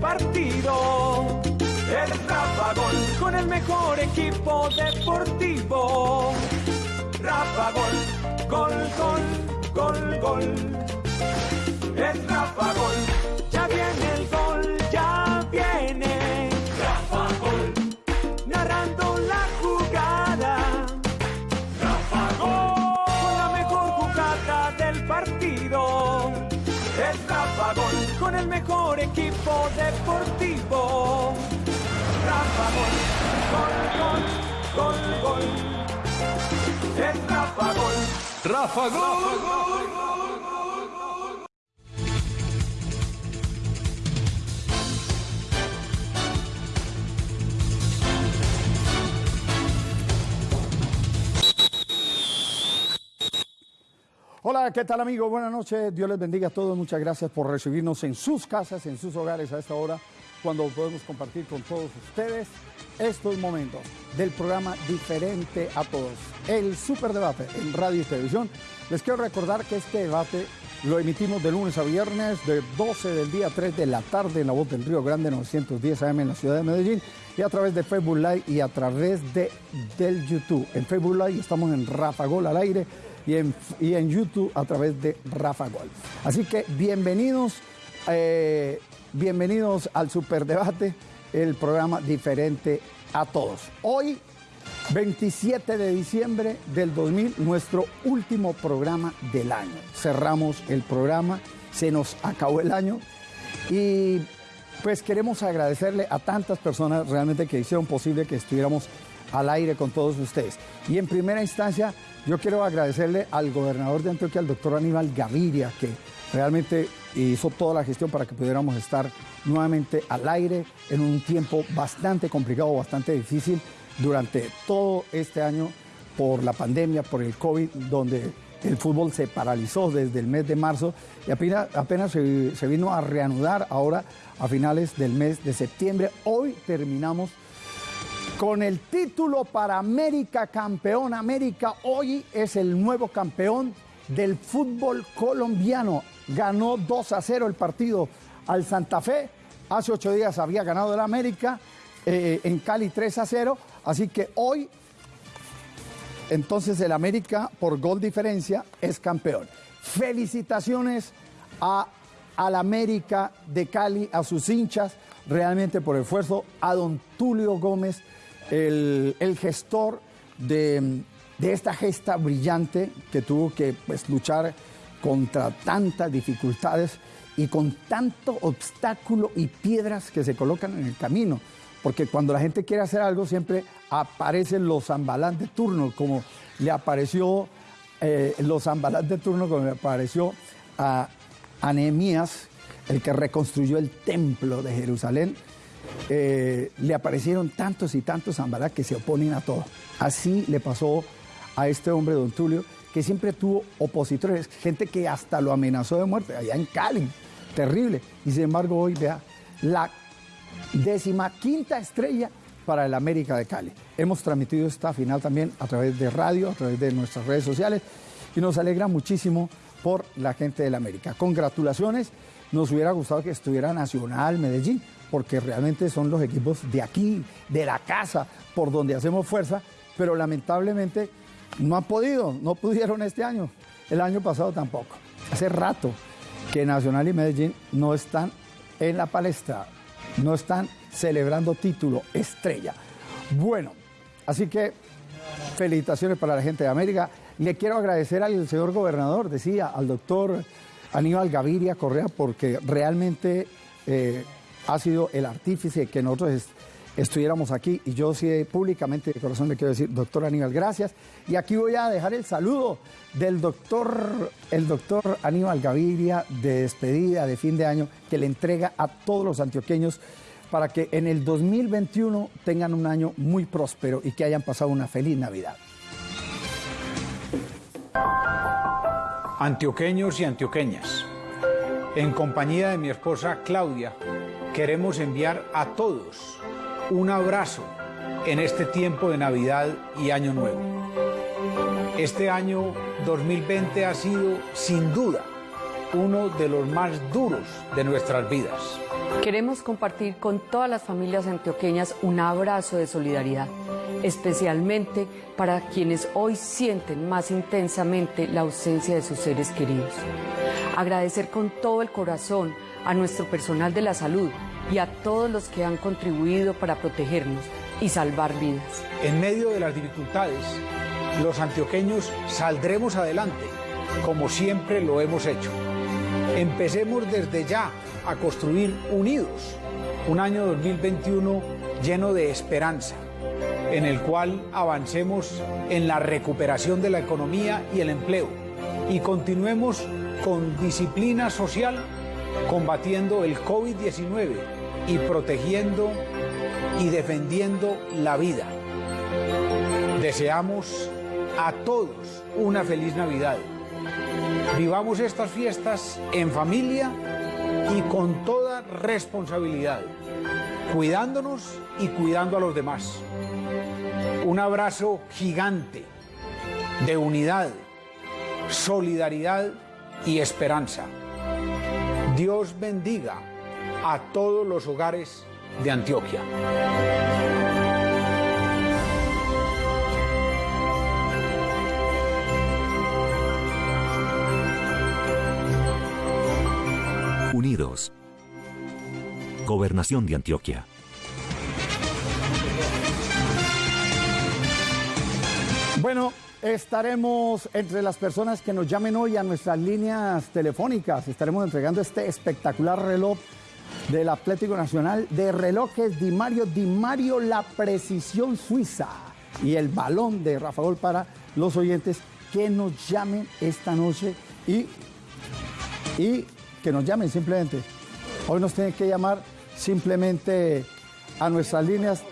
partido. Es Rafa Gol con el mejor equipo deportivo. Rafa Gol, gol, gol, gol, gol. Es deportivo. Rafa Gol, gol, gol, gol, gol. Es Rafa Gol. Rafa Gol. Hola, ¿qué tal amigos? Buenas noches, Dios les bendiga a todos, muchas gracias por recibirnos en sus casas, en sus hogares a esta hora, cuando podemos compartir con todos ustedes estos momentos del programa Diferente a Todos, el Superdebate en radio y televisión. Les quiero recordar que este debate lo emitimos de lunes a viernes, de 12 del día a 3 de la tarde en la voz del Río Grande 910 AM en la ciudad de Medellín y a través de Facebook Live y a través de, del YouTube. En Facebook Live estamos en Rafa Gol al aire y en, y en YouTube a través de Rafa Gol. Así que bienvenidos, eh, bienvenidos al Superdebate, el programa diferente a todos. Hoy, 27 de diciembre del 2000, nuestro último programa del año. Cerramos el programa, se nos acabó el año y pues queremos agradecerle a tantas personas realmente que hicieron posible que estuviéramos al aire con todos ustedes. Y en primera instancia, yo quiero agradecerle al gobernador de Antioquia, al doctor Aníbal Gaviria, que realmente hizo toda la gestión para que pudiéramos estar nuevamente al aire en un tiempo bastante complicado, bastante difícil durante todo este año por la pandemia, por el COVID, donde el fútbol se paralizó desde el mes de marzo y apenas, apenas se, se vino a reanudar ahora a finales del mes de septiembre. Hoy terminamos con el título para América campeón. América hoy es el nuevo campeón del fútbol colombiano. Ganó 2 a 0 el partido al Santa Fe. Hace ocho días había ganado el América eh, en Cali 3 a 0. Así que hoy, entonces el América por gol diferencia es campeón. Felicitaciones a al América de Cali, a sus hinchas, realmente por esfuerzo, a don Tulio Gómez, el, gestor de, de, esta gesta brillante que tuvo que pues, luchar contra tantas dificultades y con tanto obstáculo y piedras que se colocan en el camino. Porque cuando la gente quiere hacer algo siempre aparecen los zambalán de turno, como le apareció eh, los zambalán de turno, como le apareció a, a Nehemías, el que reconstruyó el templo de Jerusalén, eh, le aparecieron tantos y tantos zambalá que se oponen a todo. Así le pasó a este hombre, don Tulio, que siempre tuvo opositores, gente que hasta lo amenazó de muerte, allá en Cali, terrible. Y sin embargo hoy, vea, la décima quinta estrella para el América de Cali. Hemos transmitido esta final también a través de radio, a través de nuestras redes sociales y nos alegra muchísimo por la gente del América. Congratulaciones, nos hubiera gustado que estuviera Nacional, Medellín, porque realmente son los equipos de aquí, de la casa, por donde hacemos fuerza, pero lamentablemente no han podido, no pudieron este año, el año pasado tampoco. Hace rato que Nacional y Medellín no están en la palestra, no están celebrando título estrella. Bueno, así que felicitaciones para la gente de América. Le quiero agradecer al señor gobernador, decía, al doctor Aníbal Gaviria Correa, porque realmente eh, ha sido el artífice que nosotros est estuviéramos aquí. Y yo sí públicamente de corazón le quiero decir, doctor Aníbal, gracias. Y aquí voy a dejar el saludo del doctor, el doctor Aníbal Gaviria de despedida de fin de año que le entrega a todos los antioqueños para que en el 2021 tengan un año muy próspero y que hayan pasado una feliz Navidad. Antioqueños y antioqueñas, en compañía de mi esposa Claudia, queremos enviar a todos un abrazo en este tiempo de Navidad y Año Nuevo. Este año 2020 ha sido, sin duda, uno de los más duros de nuestras vidas. Queremos compartir con todas las familias antioqueñas un abrazo de solidaridad, especialmente para quienes hoy sienten más intensamente la ausencia de sus seres queridos. Agradecer con todo el corazón a nuestro personal de la salud y a todos los que han contribuido para protegernos y salvar vidas. En medio de las dificultades, los antioqueños saldremos adelante, como siempre lo hemos hecho. Empecemos desde ya a construir unidos un año 2021 lleno de esperanza, en el cual avancemos en la recuperación de la economía y el empleo y continuemos con disciplina social combatiendo el COVID-19 y protegiendo y defendiendo la vida. Deseamos a todos una feliz Navidad. Vivamos estas fiestas en familia y con toda responsabilidad, cuidándonos y cuidando a los demás. Un abrazo gigante de unidad, solidaridad y esperanza. Dios bendiga a todos los hogares de Antioquia. Unidos. Gobernación de Antioquia. Bueno, estaremos entre las personas que nos llamen hoy a nuestras líneas telefónicas. Estaremos entregando este espectacular reloj del Atlético Nacional de relojes Di Mario, Di Mario La Precisión Suiza y el balón de Rafa Gol para los oyentes que nos llamen esta noche y, y que nos llamen simplemente. Hoy nos tienen que llamar simplemente a nuestras líneas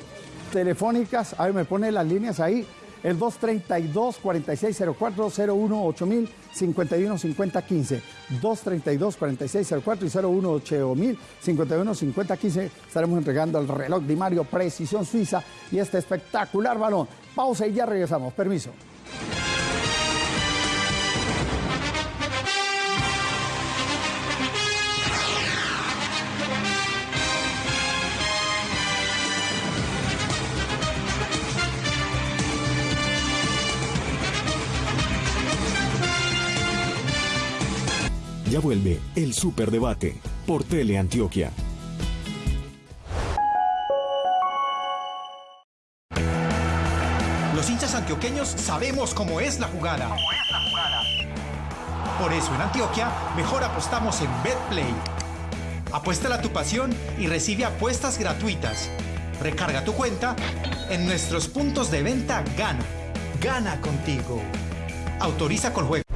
telefónicas. A ver, me pone las líneas ahí. El 232-4604, 01 8000 51 50 15. 232 4604 y 01 8000 51 50 15. Estaremos entregando el reloj de Mario Precisión Suiza y este espectacular balón. Pausa y ya regresamos. Permiso. Ya vuelve el Superdebate por Teleantioquia. Los hinchas antioqueños sabemos cómo es la jugada. Por eso en Antioquia mejor apostamos en BetPlay. Apuéstala a tu pasión y recibe apuestas gratuitas. Recarga tu cuenta en nuestros puntos de venta Gana. Gana contigo. Autoriza con juego.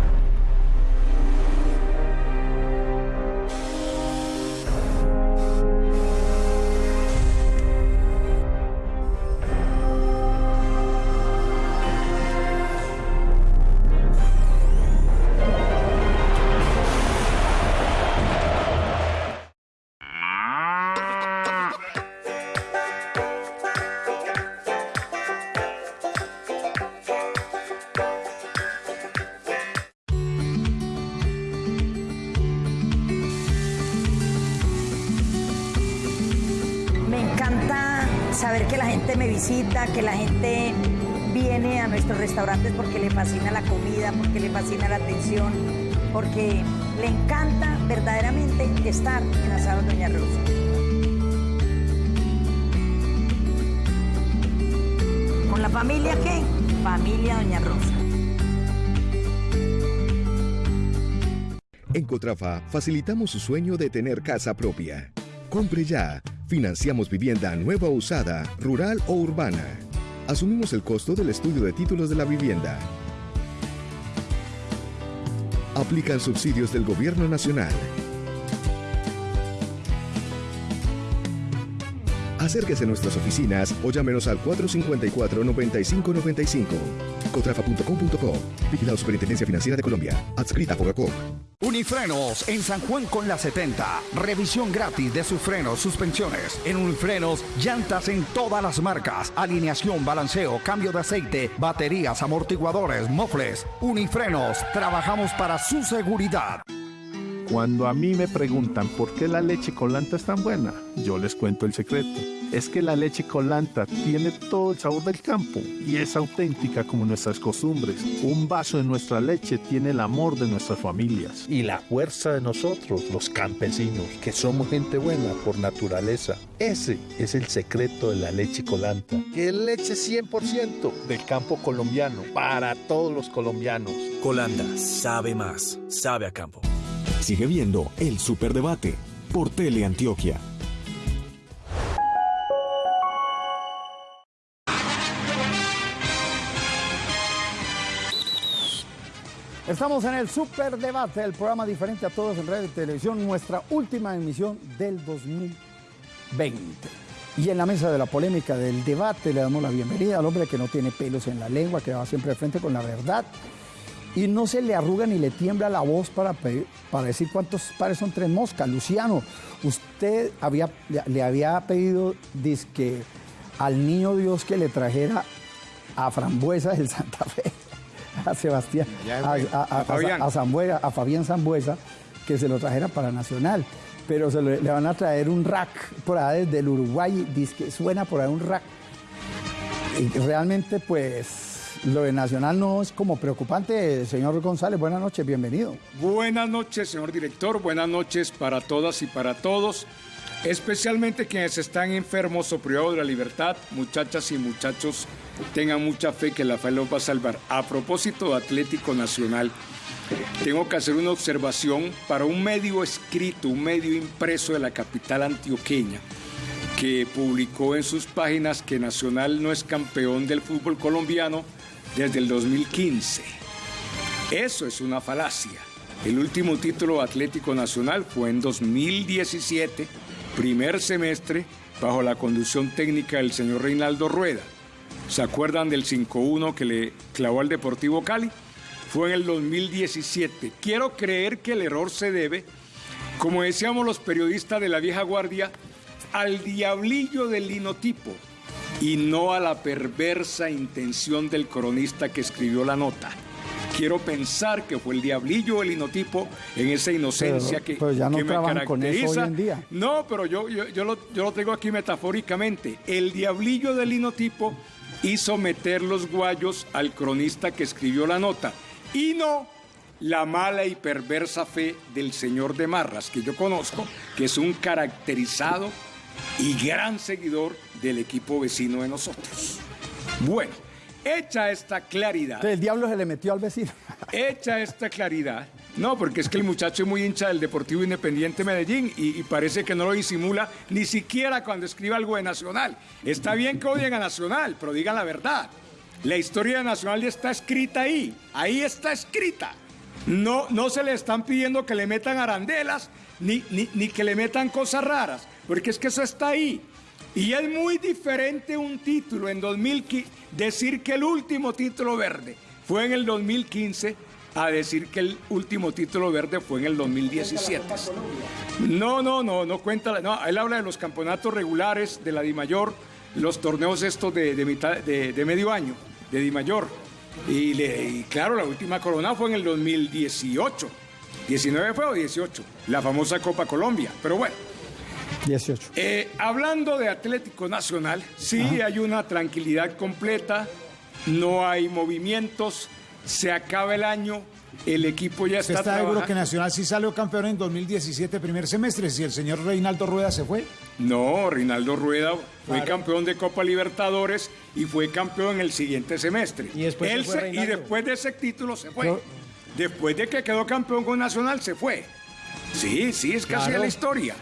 Que la gente viene a nuestros restaurantes porque le fascina la comida, porque le fascina la atención, porque le encanta verdaderamente estar en Asado Doña Rosa. ¿Con la familia qué? Familia Doña Rosa. En Cotrafa facilitamos su sueño de tener casa propia. Compre ya. Financiamos vivienda nueva o usada, rural o urbana. Asumimos el costo del estudio de títulos de la vivienda. Aplican subsidios del Gobierno Nacional. Acérquese a nuestras oficinas o llámenos al 454-9595. Cotrafa.com.co. Vigilado Superintendencia Financiera de Colombia. Adscrita Fogacop. Unifrenos en San Juan con la 70. Revisión gratis de sus frenos, suspensiones. En Unifrenos, llantas en todas las marcas. Alineación, balanceo, cambio de aceite, baterías, amortiguadores, mofles. Unifrenos, trabajamos para su seguridad. Cuando a mí me preguntan por qué la leche colanta es tan buena, yo les cuento el secreto. Es que la leche colanta tiene todo el sabor del campo y es auténtica como nuestras costumbres. Un vaso de nuestra leche tiene el amor de nuestras familias. Y la fuerza de nosotros, los campesinos, que somos gente buena por naturaleza. Ese es el secreto de la leche colanta, que es leche 100% del campo colombiano, para todos los colombianos. Colanda sabe más, sabe a campo. Sigue viendo el Superdebate por Teleantioquia. Estamos en el Superdebate, el programa diferente a todos en radio y televisión, nuestra última emisión del 2020. Y en la mesa de la polémica del debate le damos la bienvenida al hombre que no tiene pelos en la lengua, que va siempre de frente con la verdad y no se le arruga ni le tiembla la voz para, para decir cuántos pares son tres moscas. Luciano, usted había, le había pedido disque al niño Dios que le trajera a Frambuesa del Santa Fe, a Sebastián, a, a, Zambuesa, a Fabián Zambuesa, que se lo trajera para Nacional. Pero se le, van a traer un rack por ahí desde el Uruguay, disque suena por ahí un rack. Y realmente, pues, lo de Nacional no es como preocupante. Señor González, buenas noches, bienvenido. Buenas noches, señor director. Buenas noches para todas y para todos. Especialmente quienes están enfermos o privados de la libertad, muchachas y muchachos, tengan mucha fe que la fe los va a salvar. A propósito de Atlético Nacional, tengo que hacer una observación para un medio escrito, un medio impreso de la capital antioqueña, que publicó en sus páginas que Nacional no es campeón del fútbol colombiano desde el 2015. Eso es una falacia. El último título Atlético Nacional fue en 2017, primer semestre, bajo la conducción técnica del señor Reinaldo Rueda. ¿Se acuerdan del 5-1 que le clavó al Deportivo Cali? Fue en el 2017. Quiero creer que el error se debe, como decíamos los periodistas de la vieja guardia, al diablillo del linotipo, y no a la perversa intención del cronista que escribió la nota. Quiero pensar que fue el diablillo, el inotipo, en esa inocencia que, ya no me caracteriza. Con eso hoy en día. No, pero yo, yo, lo, yo lo tengo aquí metafóricamente. El diablillo del inotipo hizo meter los guayos al cronista que escribió la nota. Y no la mala y perversa fe del señor de Marras, que yo conozco, que es un caracterizado y gran seguidor del equipo vecino de nosotros. Bueno, hecha esta claridad. El diablo se le metió al vecino. Hecha esta claridad. No, porque es que el muchacho es muy hincha del Deportivo Independiente Medellín y, parece que no lo disimula ni siquiera cuando escribe algo de Nacional. Está bien que odien a Nacional, pero digan la verdad. La historia de Nacional ya está escrita ahí. Ahí está escrita. No, no se le están pidiendo que le metan arandelas ni, ni, ni que le metan cosas raras, porque es que eso está ahí. Y es muy diferente un título en 2015, decir que el último título verde fue en el 2015 a decir que el último título verde fue en el 2017. No, no, no, no cuenta. No, él habla de los campeonatos regulares de la DIMAYOR, los torneos estos de, mitad, de, medio año, de DIMAYOR. Y, y claro, la última corona fue en el 2018. 19 fue o 18, la famosa Copa Colombia. Pero bueno. 18. Eh, hablando de Atlético Nacional, sí hay una tranquilidad completa, no hay movimientos, se acaba el año, el equipo ya está. ¿Está seguro que Nacional sí salió campeón en 2017, primer semestre, si el señor Reinaldo Rueda se fue? No, Reinaldo Rueda fue campeón de Copa Libertadores y fue campeón en el siguiente semestre. Y después, y después de ese título se fue. Después de que quedó campeón con Nacional, se fue. Sí, sí, es casi la historia.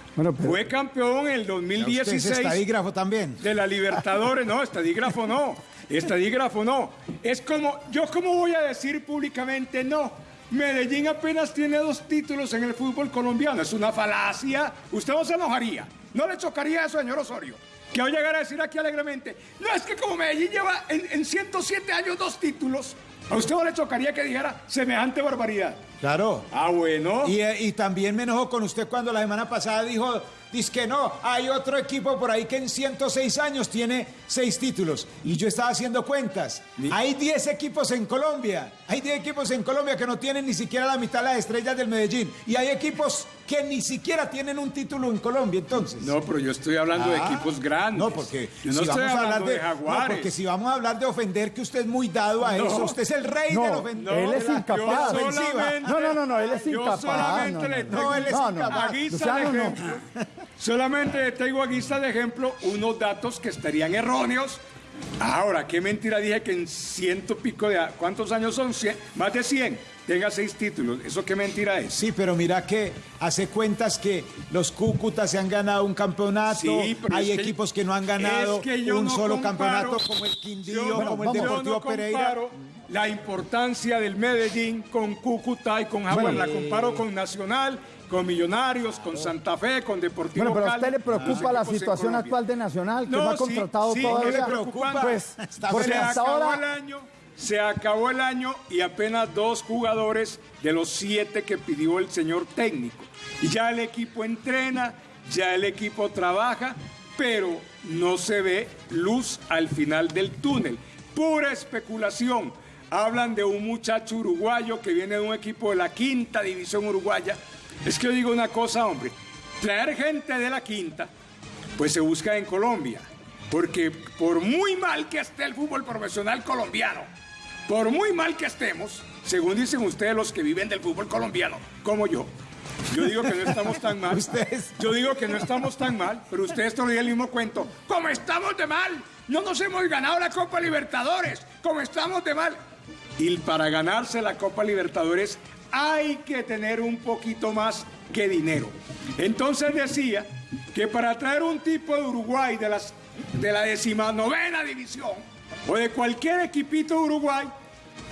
Fue campeón en el 2016. estadígrafo también. De la Libertadores. No, estadígrafo no. Estadígrafo no. Es como, yo cómo voy a decir públicamente no. Medellín apenas tiene dos títulos en el fútbol colombiano. Es una falacia. Usted no se enojaría. No le chocaría eso, señor Osorio. Que voy a llegar a decir aquí alegremente. No, es que como Medellín lleva en, en 107 años dos títulos, ¿A usted no le chocaría que dijera semejante barbaridad? Claro. Ah, bueno. Y, eh, y también me enojó con usted cuando la semana pasada dijo, dice que no, hay otro equipo por ahí que en 106 años tiene seis títulos. Y yo estaba haciendo cuentas. Hay 10 equipos en Colombia. Hay 10 equipos en Colombia que no tienen ni siquiera la mitad de las estrellas del Medellín. Y hay equipos que ni siquiera tienen un título en Colombia, entonces. No, pero yo estoy hablando de Ah, equipos grandes. No, porque yo no si estoy vamos a hablar de, de, jaguares. No, porque si vamos a hablar de ofender, que usted es muy dado a No. eso. Usted es el rey No, del ofender. él es incapaz. solamente- No, no, no, no, él es Yo incapaz. solamente no, no, le no. tengo- No, él es No, no, incapaz. A guisa Luciano, de no. ejemplo, solamente le tengo a guisa de ejemplo unos datos que estarían erróneos. Ahora, qué mentira dije que en ciento pico de... ¿Cuántos años son? Cien- más de 100. Tenga seis títulos. ¿Eso qué mentira es? Sí, pero mira que hace cuentas que los Cúcutas se han ganado un campeonato, Sí, pero hay que- equipos que no han ganado es que yo un no solo comparo- campeonato como el Quindío, Yo como el Deportivo no Pereira. comparo la importancia del Medellín con Cúcuta y con Jaguar. Bueno. la comparo con Nacional, con Millonarios, con Santa Fe, con Deportivo Bueno, pero a usted le preocupa la situación actual de Nacional, que No, no ha sí, contratado sí, todavía. me preocupa. Pues, porque se hasta acabó ahora el año, se acabó el año y apenas dos jugadores de los siete que pidió el señor técnico. Y ya el equipo entrena, ya el equipo trabaja, pero no se ve luz al final del túnel. Pura especulación. Hablan de un muchacho uruguayo que viene de un equipo de la quinta división uruguaya. Es que yo digo una cosa, hombre. Traer gente de la quinta, pues se busca en Colombia. Porque por muy mal que esté el fútbol profesional colombiano, por muy mal que estemos, según dicen ustedes los que viven del fútbol colombiano, como yo, yo digo que no estamos tan mal. Yo digo que no estamos tan mal, pero ustedes todavía el mismo cuento. ¿Cómo estamos de mal? No nos hemos ganado la Copa Libertadores. ¿Cómo estamos de mal? Y para ganarse la Copa Libertadores hay que tener un poquito más que dinero. Entonces decía que para traer un tipo de Uruguay de, la decimanovena división o de cualquier equipito de Uruguay,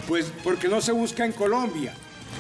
pues porque no se busca en Colombia.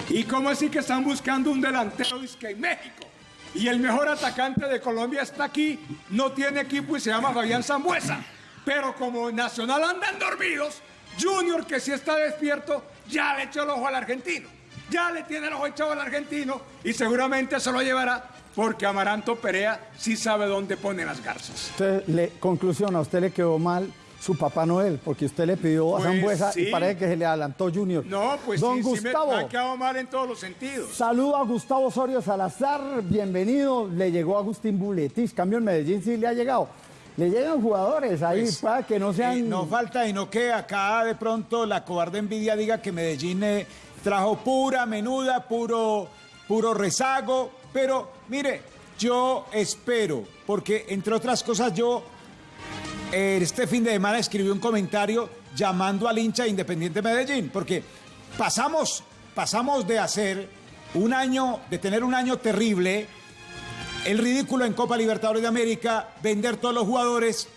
¿Y cómo así que están buscando un delantero que en México? Y el mejor atacante de Colombia está aquí, no tiene equipo y se llama Fabián Zambuesa. Pero como Nacional andan dormidos, Junior, que sí está despierto, ya le echó el ojo al argentino. Ya le tiene el ojo echado al argentino y seguramente se lo llevará porque Amaranto Perea sí sabe dónde pone las garzas. Usted le, conclusión, a usted le quedó mal su Papá Noel, porque usted le pidió a Pues Zambuesa sí. y parece que se le adelantó Junior. No, pues Don sí, sí me- Gustavo, me, ha quedado mal en todos los sentidos. saludo a Gustavo Osorio Salazar, bienvenido. Le llegó Agustín Buletis, cambio en Medellín sí le ha llegado. Le llegan jugadores ahí Pues, para que no sean... eh, no falta y no que acá de pronto la cobarde envidia diga que Medellín eh, trajo pura menuda, puro, puro rezago. Pero mire, yo espero, porque entre otras cosas yo eh, este fin de semana escribí un comentario llamando al hincha de Independiente Medellín, porque pasamos, pasamos de hacer un año, de tener un año terrible, el ridículo en Copa Libertadores de América, vender todos los jugadores,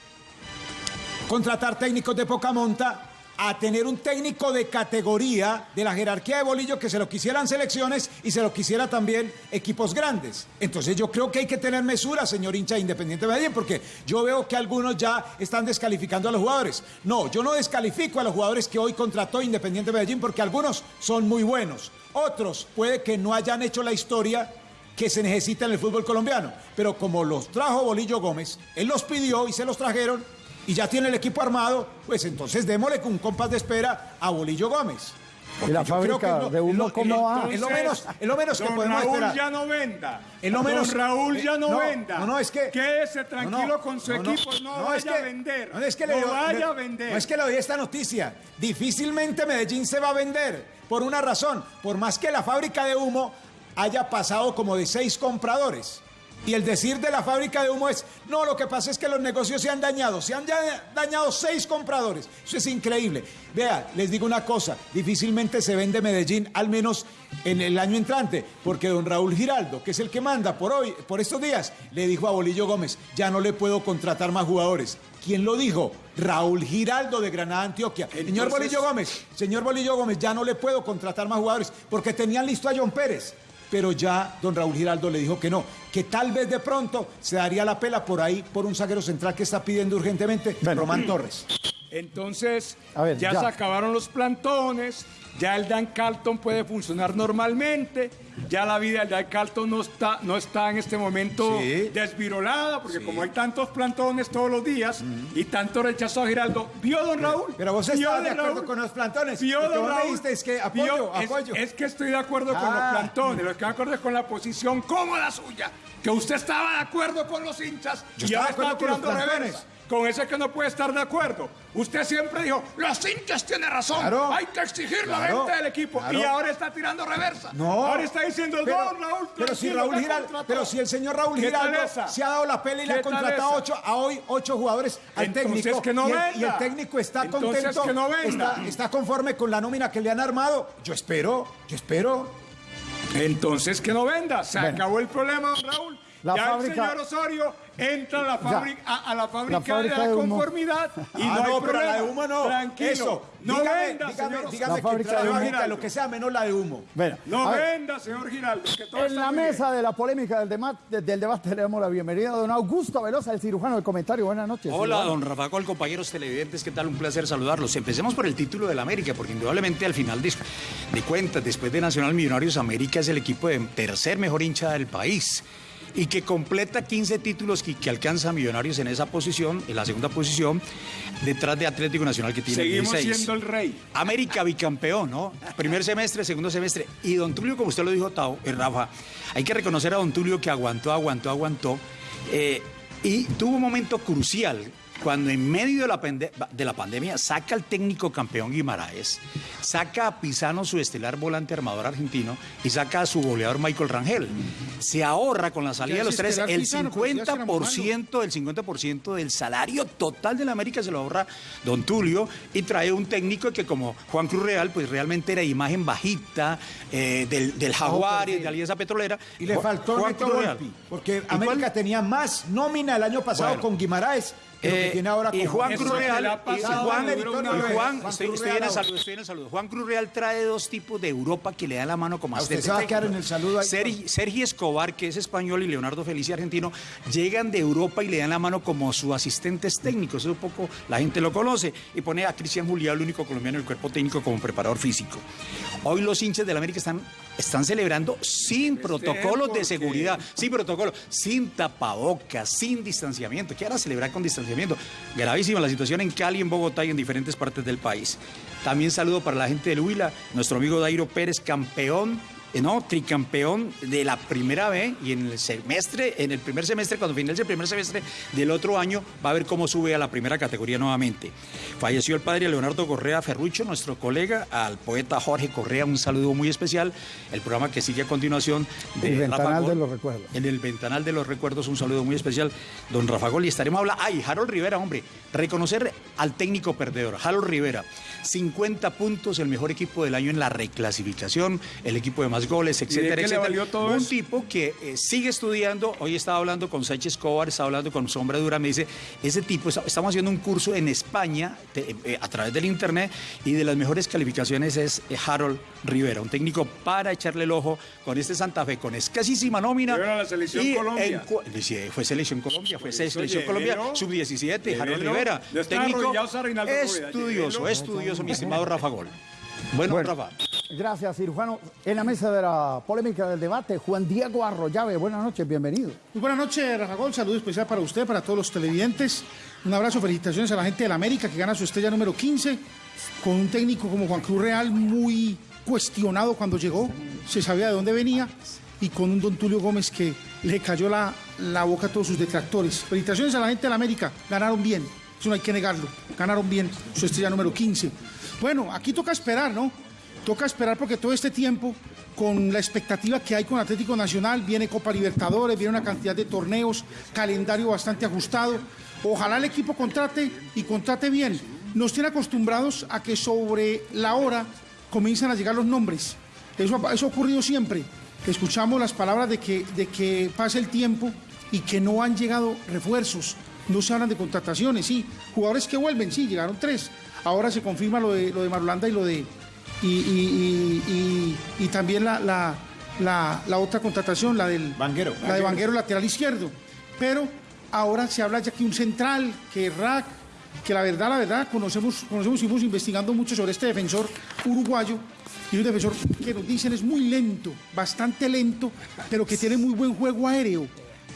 contratar técnicos de poca monta, a tener un técnico de categoría de la jerarquía de Bolillo que se lo quisieran selecciones y se lo quisiera también equipos grandes. Entonces yo creo que hay que tener mesura, señor hincha de Independiente Medellín, porque yo veo que algunos ya están descalificando a los jugadores. No, yo no descalifico a los jugadores que hoy contrató Independiente Medellín porque algunos son muy buenos. Otros puede que no hayan hecho la historia que se necesita en el fútbol colombiano. Pero como los trajo Bolillo Gómez, él los pidió y se los trajeron y ya tiene el equipo armado, pues entonces démosle con un compás de espera a Bolillo Gómez. ¿Y la Porque creo fábrica que es lo- de humo cómo va? Es lo menos, es lo menos que podemos Raúl esperar. ya no venda. Es lo menos- Don Raúl ya no, eh, no, venda. no, no, es que- Quédese tranquilo no, con su equipo. No, no, vaya es que- a vender. No, es que no le, vaya le- a vender. No es que le doy esta noticia. Difícilmente Medellín se va a vender. Por una razón. Por más que la fábrica de humo haya pasado como de seis compradores. Y el decir de la fábrica de humo es, no, lo que pasa es que los negocios se han dañado. Se han dañado seis compradores. Eso es increíble. Vea, les digo una cosa. Difícilmente se vende Medellín, al menos en el año entrante. Porque don Raúl Giraldo, que es el que manda por hoy, por estos días, le dijo a Bolillo Gómez, ya no le puedo contratar más jugadores. ¿Quién lo dijo? Raúl Giraldo de Granada, Antioquia. señor Bolillo Gómez, señor Bolillo Gómez, ya no le puedo contratar más jugadores porque tenían listo a John Pérez. Pero ya don Raúl Giraldo le dijo que no, que tal vez de pronto se daría la pela por ahí por un zaguero central que está pidiendo urgentemente Román Torres. Entonces, A ver, ya, ya. se acabaron los plantones, ya el Dan Carlton puede funcionar normalmente, ya la vida del Dan Carlton no está, no está en este momento Sí. desvirolada, porque como hay tantos plantones todos los días y tanto rechazo a Giraldo, ¿vio don Raúl? Pero vos ¿Vio, estabas don de acuerdo Raúl? con los plantones. ¿Vio, don Raúl? es que apoyo, apoyo. Es, que estoy de acuerdo con los Ah. plantones, lo que me acuerdo es con la posición como la suya, que usted estaba de acuerdo con los hinchas Yo y estaba ahora está tirando reversa. Con ese que no puede estar de acuerdo. Usted siempre dijo, los hinchas tienen razón, Claro. hay que exigir la venta del equipo. Claro. Y ahora está tirando reversa. No. Ahora está diciendo, pero, no, Raúl, pero si Raúl Giraldo, contrató". pero si el señor Raúl ¿Qué tal Giraldo se ha dado la pela y le ¿Qué ha contratado ocho, a hoy ocho jugadores al Entonces técnico que no y, el, y el técnico está Entonces contento, que no. Está, está conforme con la nómina que le han armado. Yo espero, yo espero. Entonces que no venda. Se Bueno. acabó el problema, Raúl. La ya fábrica- el señor Osorio entra a la fábrica, a, a la fábrica, fábrica de la de humo. conformidad y Ah, no hay problema. la de humo no. Tranquilo. Eso. No dígame, venda, dígame, señor dígame La que fábrica de humo. lo que sea menos la de humo. Bueno, No venda, señor Giraldo. Que todo en está la bien. mesa de la polémica del, dema- de- del debate le damos la bienvenida a don Augusto Velosa, el cirujano del comentario. Buenas noches. Hola, cirujano. don Rafa Gol, compañeros televidentes, ¿qué tal? Un placer saludarlos. Empecemos por el título del América, porque indudablemente al final de, de cuentas, después de Nacional Millonarios, América es el equipo de tercer mejor hincha del país y que completa 15 títulos que, que alcanza a Millonarios en esa posición, en la segunda posición, detrás de Atlético Nacional que tiene Seguimos 16. siendo el rey. América bicampeón, ¿no? Primer semestre, segundo semestre. Y don Tulio, como usted lo dijo, Tao, eh, Rafa, hay que reconocer a don Tulio que aguantó, aguantó, aguantó. eh, y tuvo un momento crucial cuando en medio de la, de la pandemia saca al técnico campeón Guimaraes, saca a Pisano, su estelar volante armador argentino, y saca a su goleador Michael Rangel. Se ahorra con la salida de los es tres el Pisano, pero ya será 50%, el 50% del salario total de la América se lo ahorra don Tulio y trae un técnico que como Juan Cruz Real, pues realmente era imagen bajita eh, del, del Jaguar y de Alianza Petrolera. Y le faltó Juan Neto. Volpi, porque. América tenía más nómina el año pasado Bueno. con Guimaraes Eh, ahora y Juan Cruz Real, y Juan, y Juan, estoy, en el saludo, estoy en el saludo. Juan Cruz Real trae dos tipos de Europa que le dan la mano como A usted se va a quedar en el saludo ahí, Sergi, Sergi Escobar, que es español, y Leonardo Felici, argentino, llegan de Europa y le dan la mano como sus asistentes técnicos. Eso un poco la gente lo conoce. Y pone a Cristian Julián, el único colombiano del cuerpo técnico, como preparador físico. Hoy los hinchas del América están, están celebrando sin protocolos de seguridad, sin protocolo, sin tapabocas, sin distanciamiento. ¿Qué hará celebrar con distanciamiento? Gravísima la situación en Cali, en Bogotá y en diferentes partes del país. También saludo para la gente del Huila, nuestro amigo Dairo Pérez, campeón. Eh, No, tricampeón de la primera B y en el semestre, en el primer semestre, cuando finalice el primer semestre del otro año, va a ver cómo sube a la primera categoría nuevamente. Falleció el padre Leonardo Correa Ferrucho, nuestro colega, al poeta Jorge Correa, un saludo muy especial. El programa que sigue a continuación de El Rafa ventanal Gol. de los recuerdos. En el ventanal de los recuerdos, un saludo muy especial, don Rafa Gol. Y estaremos hablando. Ay, Harold Rivera, hombre. Reconocer al técnico perdedor, Harold Rivera. 50 puntos, el mejor equipo del año en la reclasificación, el equipo de más goles, ¿Y de etcétera, etcétera. valió todo un eso? tipo que eh, sigue estudiando. Hoy estaba hablando con Sánchez Escobar, estaba hablando con Sombra Dura. Me dice: Ese tipo, está- estamos haciendo un curso en España te- eh, a través del internet y de las mejores calificaciones es eh, Harold Rivera, un técnico para echarle el ojo con este Santa Fe, con escasísima nómina. La selección Y Colombia. en cu- sí, fue selección Colombia, fue Pues, selección Colombia, llévelo. sub-17, Harold. Rivera. Técnico estudioso, estudioso, mi estimado Rafa Gol. Bueno, Bueno. Rafa. Gracias, cirujano. En la mesa de la polémica del debate, Juan Diego Arroyave. Buenas noches, bienvenido. Muy buenas noches, Rafa Gol. Saludo especial para usted, para todos los televidentes. Un abrazo, felicitaciones a la gente del América que gana su estrella número 15 con un técnico como Juan Cruz Real muy cuestionado cuando llegó, se sabía de dónde venía y con un don Tulio Gómez que le cayó la, la boca a todos sus detractores. Felicitaciones a la gente del América, ganaron bien, eso no hay que negarlo, ganaron bien su estrella número 15. Bueno, aquí toca esperar, ¿no? Toca esperar porque todo este tiempo, con la expectativa que hay con Atlético Nacional, viene Copa Libertadores, viene una cantidad de torneos, calendario bastante ajustado. Ojalá el equipo contrate y contrate bien. Nos tiene acostumbrados a que sobre la hora comienzan a llegar los nombres. Eso, eso ha ocurrido siempre. Escuchamos las palabras de que, de que pasa el tiempo y que no han llegado refuerzos. No se hablan de contrataciones, sí. Jugadores que vuelven, sí, llegaron tres. Ahora se confirma lo de, lo de Marulanda y lo de. Y, y- y- y- y también la, la- la- la otra contratación, la del. Vanguero. La de Vanguero lateral izquierdo. Pero ahora se habla ya que un central, que Rack, que la verdad, la verdad, conocemos, conocemos, seguimos investigando mucho sobre este defensor uruguayo y un defensor que nos dicen es muy lento, bastante lento, pero que tiene muy buen juego aéreo.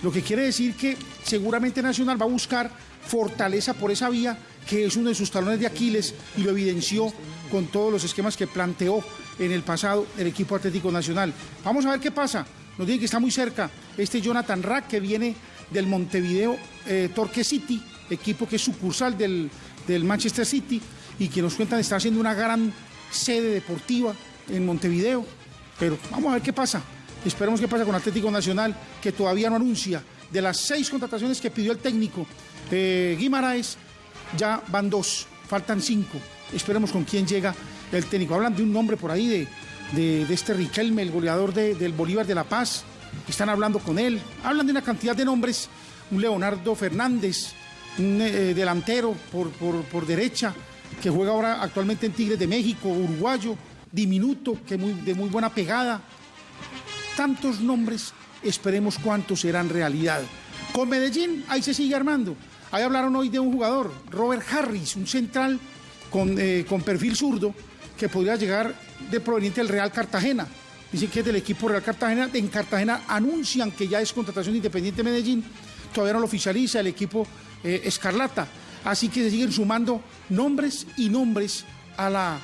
Lo que quiere decir que seguramente Nacional va a buscar fortaleza por esa vía, que es uno de sus talones de Aquiles y lo evidenció con todos los esquemas que planteó en el pasado el equipo Atlético Nacional. Vamos a ver qué pasa. Nos dice que está muy cerca este Jonathan Rack que viene del Montevideo eh, Torque City, equipo que es sucursal del, del Manchester City y que nos cuentan está haciendo una gran sede deportiva en Montevideo. Pero vamos a ver qué pasa. Esperemos qué pasa con Atlético Nacional, que todavía no anuncia. De las seis contrataciones que pidió el técnico eh, Guimaraes, ya van dos, faltan cinco. Esperemos con quién llega el técnico. Hablan de un nombre por ahí de, de, este Riquelme, el goleador de- del Bolívar de La Paz. Están hablando con él. Hablan de una cantidad de nombres. Un Leonardo Fernández, un eh, delantero por, por- por derecha, que juega ahora actualmente en Tigres de México, uruguayo, diminuto, que muy, de muy buena pegada. Tantos nombres, esperemos cuántos serán realidad. Con Medellín, ahí se sigue armando. Ahí hablaron hoy de un jugador, Robert Harris, un central con, eh, con perfil zurdo, que podría llegar de proveniente del Real Cartagena. Dicen que es del equipo Real Cartagena. En Cartagena anuncian que ya es contratación de Independiente Medellín. Todavía no lo oficializa el equipo eh, Escarlata. Así que se siguen sumando nombres y nombres a la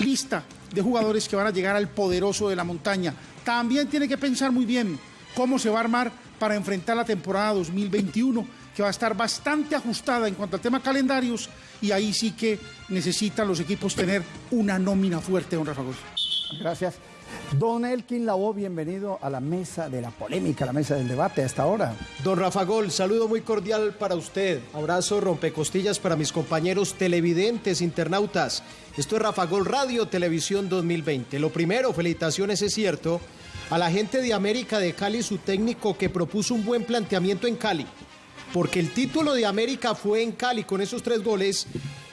lista de jugadores que van a llegar al poderoso de la montaña. También tiene que pensar muy bien cómo se va a armar para enfrentar la temporada 2021, que va a estar bastante ajustada en cuanto al tema calendarios, y ahí sí que necesitan los equipos tener una nómina fuerte, don Rafa Gol. Gracias. Don Elkin Lavoe, bienvenido a la mesa de la polémica, a la mesa del debate a esta hora. Don Rafa Gol, saludo muy cordial para usted. Abrazo rompecostillas para mis compañeros televidentes, internautas. Esto es Rafa Gol Radio Televisión 2020. Lo primero, felicitaciones, es cierto, a la gente de América de Cali, su técnico que propuso un buen planteamiento en Cali. Porque el título de América fue en Cali con esos tres goles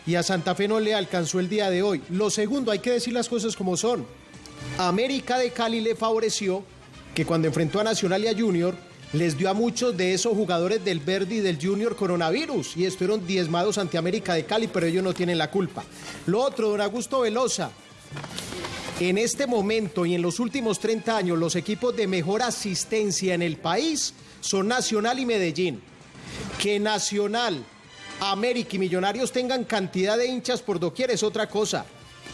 y a Santa Fe no le alcanzó el día de hoy. Lo segundo, hay que decir las cosas como son. América de Cali le favoreció que cuando enfrentó a Nacional y a Junior les dio a muchos de esos jugadores del Verdi y del Junior coronavirus y estuvieron diezmados ante América de Cali, pero ellos no tienen la culpa. Lo otro, don Augusto Velosa, en este momento y en los últimos 30 años los equipos de mejor asistencia en el país son Nacional y Medellín. Que Nacional, América y Millonarios tengan cantidad de hinchas por doquier es otra cosa.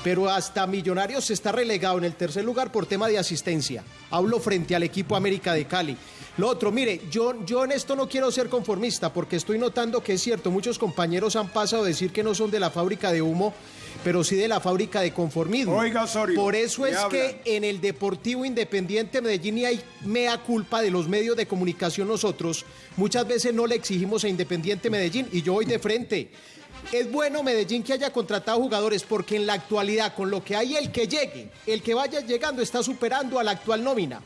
Pero hasta Millonarios está relegado en el tercer lugar por tema de asistencia. Hablo frente al equipo América de Cali. Lo otro, mire, yo, yo en esto no quiero ser conformista porque estoy notando que es cierto, muchos compañeros han pasado a decir que no son de la fábrica de humo, pero sí de la fábrica de conformismo. Oiga, Osorio, Por eso ¿qué es hablan? que en el Deportivo Independiente Medellín y hay mea culpa de los medios de comunicación nosotros. Muchas veces no le exigimos a Independiente Medellín y yo voy de frente. Es bueno Medellín que haya contratado jugadores porque en la actualidad con lo que hay el que llegue, el que vaya llegando está superando a la actual nómina.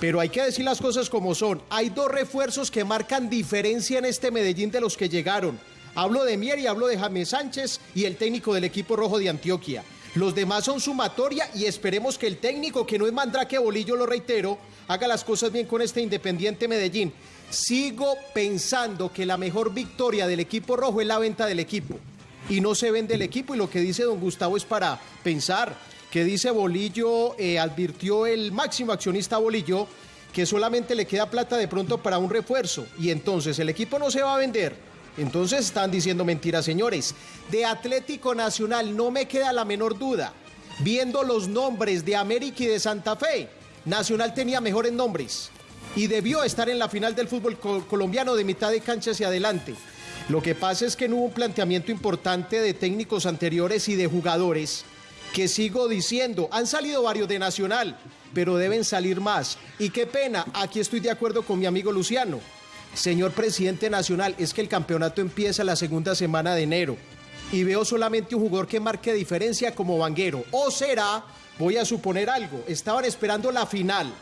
Pero hay que decir las cosas como son. Hay dos refuerzos que marcan diferencia en este Medellín de los que llegaron. Hablo de Mier y hablo de James Sánchez y el técnico del equipo rojo de Antioquia. Los demás son sumatoria y esperemos que el técnico, que no es Mandrake Bolillo, lo reitero, haga las cosas bien con este Independiente Medellín. Sigo pensando que la mejor victoria del equipo rojo es la venta del equipo. Y no se vende el equipo y lo que dice don Gustavo es para pensar. Que dice Bolillo, eh, advirtió el máximo accionista Bolillo que solamente le queda plata de pronto para un refuerzo. Y entonces el equipo no se va a vender. Entonces están diciendo mentiras, señores. De Atlético Nacional no me queda la menor duda. Viendo los nombres de América y de Santa Fe, Nacional tenía mejores nombres y debió estar en la final del fútbol co- colombiano de mitad de cancha hacia adelante. Lo que pasa es que no hubo un planteamiento importante de técnicos anteriores y de jugadores que sigo diciendo, han salido varios de Nacional, pero deben salir más. Y qué pena, aquí estoy de acuerdo con mi amigo Luciano. Señor presidente nacional, es que el campeonato empieza la segunda semana de enero y veo solamente un jugador que marque diferencia como Vanguero. O será, voy a suponer algo, estaban esperando la final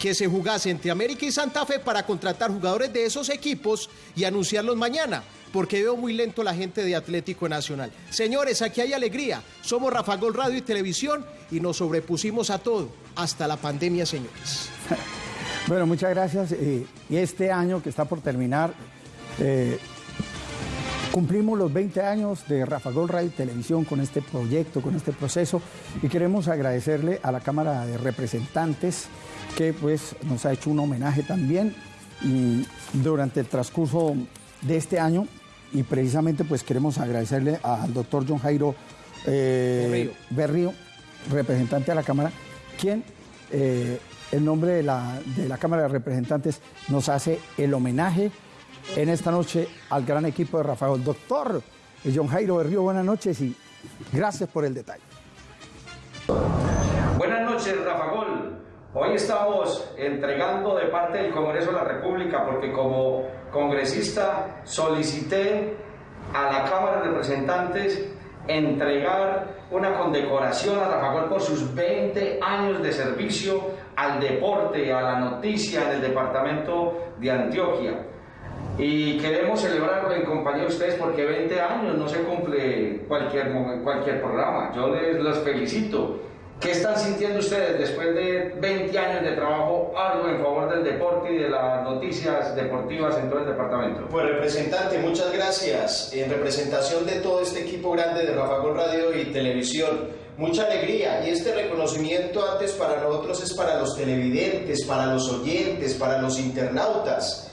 que se jugase entre América y Santa Fe para contratar jugadores de esos equipos y anunciarlos mañana, porque veo muy lento la gente de Atlético Nacional. Señores, aquí hay alegría. Somos Rafa Gol Radio y Televisión y nos sobrepusimos a todo, hasta la pandemia, señores. Bueno, muchas gracias. eh, y este año que está por terminar, eh, Cumplimos los 20 años de Rafa Gol Radio y Televisión con este proyecto, con este proceso y queremos agradecerle a la Cámara de Representantes que pues nos ha hecho un homenaje también y durante el transcurso de este año y precisamente pues queremos agradecerle al doctor John Jairo eh, Berrío. representante de la Cámara, quien eh, en nombre de la, de la Cámara de Representantes nos hace el homenaje en esta noche al gran equipo de Rafael. Doctor John Jairo Berrío, buenas noches y gracias por el detalle. Buenas noches, Rafa Gol. Hoy estamos entregando de parte del Congreso de la República porque como congresista solicité a la Cámara de Representantes entregar una condecoración a Rafa Gol por sus 20 años de servicio al deporte, a la noticia en el departamento de Antioquia. Y queremos celebrarlo en compañía de ustedes porque 20 años no se cumple cualquier, cualquier programa. Yo les los felicito. ¿Qué están sintiendo ustedes después de 20 años de trabajo arduo en favor del deporte y de las noticias deportivas en todo el departamento? Pues representante, muchas gracias. En representación de todo este equipo grande de Rafa Gol Radio y Televisión, mucha alegría. Y este reconocimiento antes para nosotros es para los televidentes, para los oyentes, para los internautas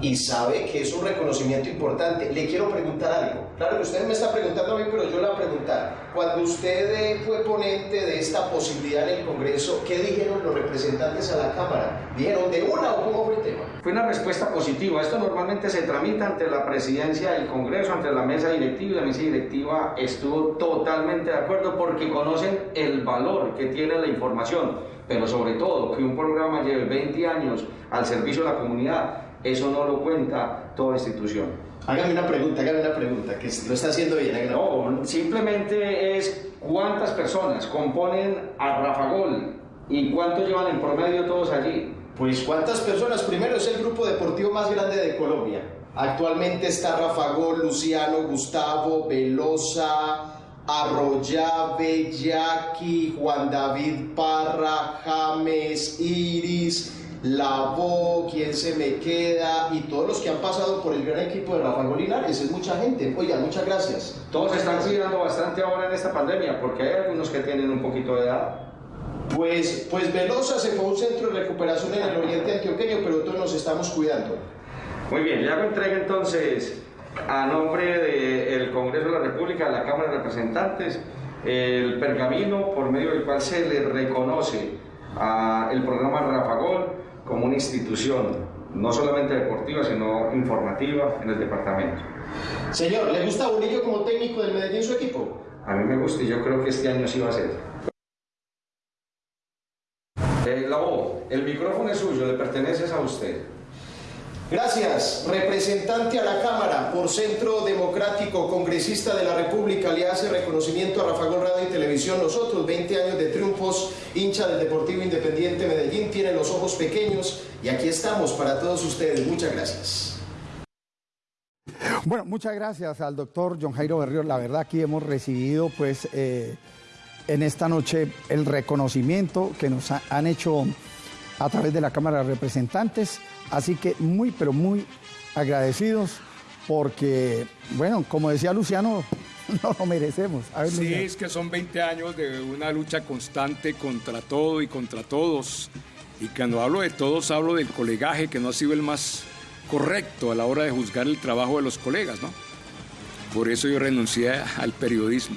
y sabe que es un reconocimiento importante. Le quiero preguntar algo. Claro que usted me está preguntando a mí, pero yo le voy a preguntar. Cuando usted fue ponente de esta posibilidad en el Congreso, ¿qué dijeron los representantes a la Cámara? ¿Dijeron de una o cómo fue el tema? Fue una respuesta positiva. Esto normalmente se tramita ante la presidencia del Congreso, ante la mesa directiva, y la mesa directiva estuvo totalmente de acuerdo porque conocen el valor que tiene la información, pero sobre todo que un programa lleve 20 años al servicio de la comunidad eso no lo cuenta toda institución. Hágame una pregunta, hágame una pregunta, que lo está haciendo bien. No, simplemente es cuántas personas componen a Rafagol y cuántos llevan en promedio todos allí. Pues cuántas personas, primero es el grupo deportivo más grande de Colombia. Actualmente está Rafagol, Luciano, Gustavo, Velosa, Arroyave, Jackie, Juan David Parra, James, Iris, la voz, quién se me queda y todos los que han pasado por el gran equipo de Rafael Linares, es mucha gente. Oiga, muchas gracias. Todos están cuidando bastante ahora en esta pandemia porque hay algunos que tienen un poquito de edad. Pues, pues Velosa se fue a un centro de recuperación en el oriente antioqueño, pero todos nos estamos cuidando. Muy bien, le hago entrega entonces a nombre del Congreso de la República, de la Cámara de Representantes, el pergamino por medio del cual se le reconoce al programa Rafagol como una institución, no solamente deportiva, sino informativa en el departamento. Señor, ¿le gusta Bonillo como técnico del Medellín su equipo? A mí me gusta y yo creo que este año sí va a ser. Eh, la voz, el micrófono es suyo, le pertenece a usted. Gracias, representante a la Cámara por Centro Democrático, congresista de la República, le hace reconocimiento a Rafa Radio y Televisión. Nosotros, 20 años de triunfos, hincha del Deportivo Independiente Medellín, tiene los ojos pequeños y aquí estamos para todos ustedes. Muchas gracias. Bueno, muchas gracias al doctor John Jairo Berrío. La verdad, aquí hemos recibido, pues, eh, en esta noche el reconocimiento que nos han hecho a través de la Cámara de Representantes Así que muy, pero muy agradecidos porque, bueno, como decía Luciano, no lo merecemos. sí, es que son 20 años de una lucha constante contra todo y contra todos. Y cuando hablo de todos, hablo del colegaje que no ha sido el más correcto a la hora de juzgar el trabajo de los colegas, ¿no? Por eso yo renuncié al periodismo.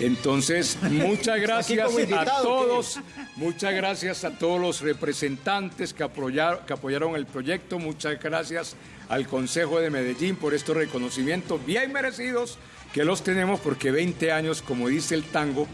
Entonces, muchas gracias a todos, muchas gracias a todos los representantes que apoyaron, que apoyaron el proyecto, muchas gracias al Consejo de Medellín por estos reconocimientos bien merecidos que los tenemos porque 20 años, como dice el tango,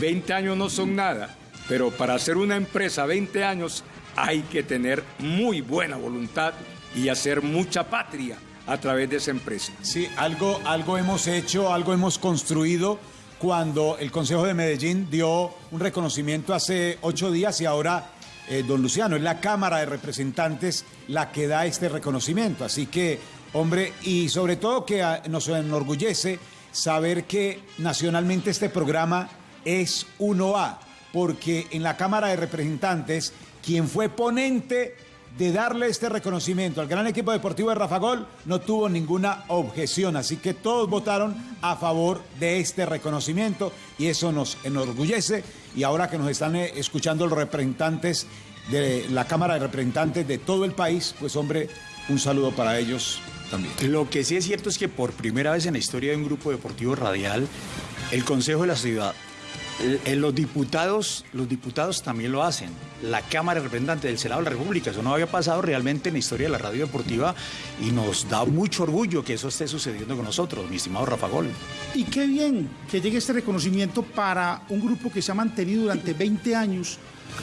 20 años no son nada, pero para hacer una empresa 20 años hay que tener muy buena voluntad y hacer mucha patria a través de esa empresa. Sí, algo, algo hemos hecho, algo hemos construido cuando el Consejo de Medellín dio un reconocimiento hace ocho días y ahora, eh, don Luciano, es la Cámara de Representantes la que da este reconocimiento. Así que, hombre, y sobre todo que ah, nos enorgullece saber que nacionalmente este programa es 1A, porque en la Cámara de Representantes, quien fue ponente de darle este reconocimiento al gran equipo deportivo de Rafa Gol, no tuvo ninguna objeción. Así que todos votaron a favor de este reconocimiento y eso nos enorgullece. Y ahora que nos están eh, escuchando los representantes de la Cámara de Representantes de todo el país, pues hombre, un saludo para ellos también. Lo que sí es cierto es que por primera vez en la historia de un grupo deportivo radial, el Consejo de la Ciudad los diputados, los diputados también lo hacen. La Cámara de Representantes del Senado de la República. Eso no había pasado realmente en la historia de la radio deportiva y nos da mucho orgullo que eso esté sucediendo con nosotros, mi estimado Rafa Gol. Y qué bien que llegue este reconocimiento para un grupo que se ha mantenido durante 20 años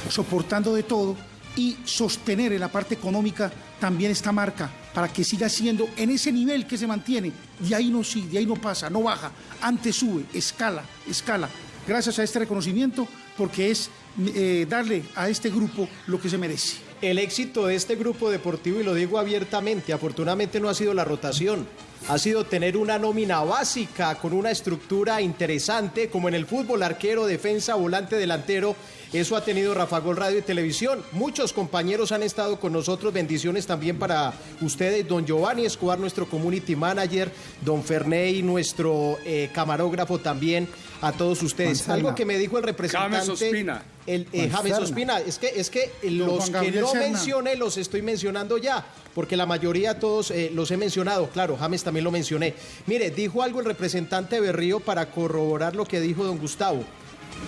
soportando de todo y sostener en la parte económica también esta marca para que siga siendo en ese nivel que se mantiene. De ahí no sigue, de ahí no pasa, no baja, antes sube, escala, escala gracias a este reconocimiento, porque es eh, darle a este grupo lo que se merece. El éxito de este grupo deportivo, y lo digo abiertamente, afortunadamente no ha sido la rotación, ha sido tener una nómina básica con una estructura interesante, como en el fútbol, arquero, defensa, volante, delantero. Eso ha tenido Rafa Gol Radio y Televisión. Muchos compañeros han estado con nosotros. Bendiciones también para ustedes, don Giovanni Escobar, nuestro community manager, don Ferney, nuestro eh, camarógrafo también a todos ustedes. Algo que me dijo el representante. James Ospina. El, eh, James Ospina. Es que, es que los que no mencioné los estoy mencionando ya, porque la mayoría todos eh, los he mencionado. Claro, James también lo mencioné. Mire, dijo algo el representante Berrío para corroborar lo que dijo don Gustavo.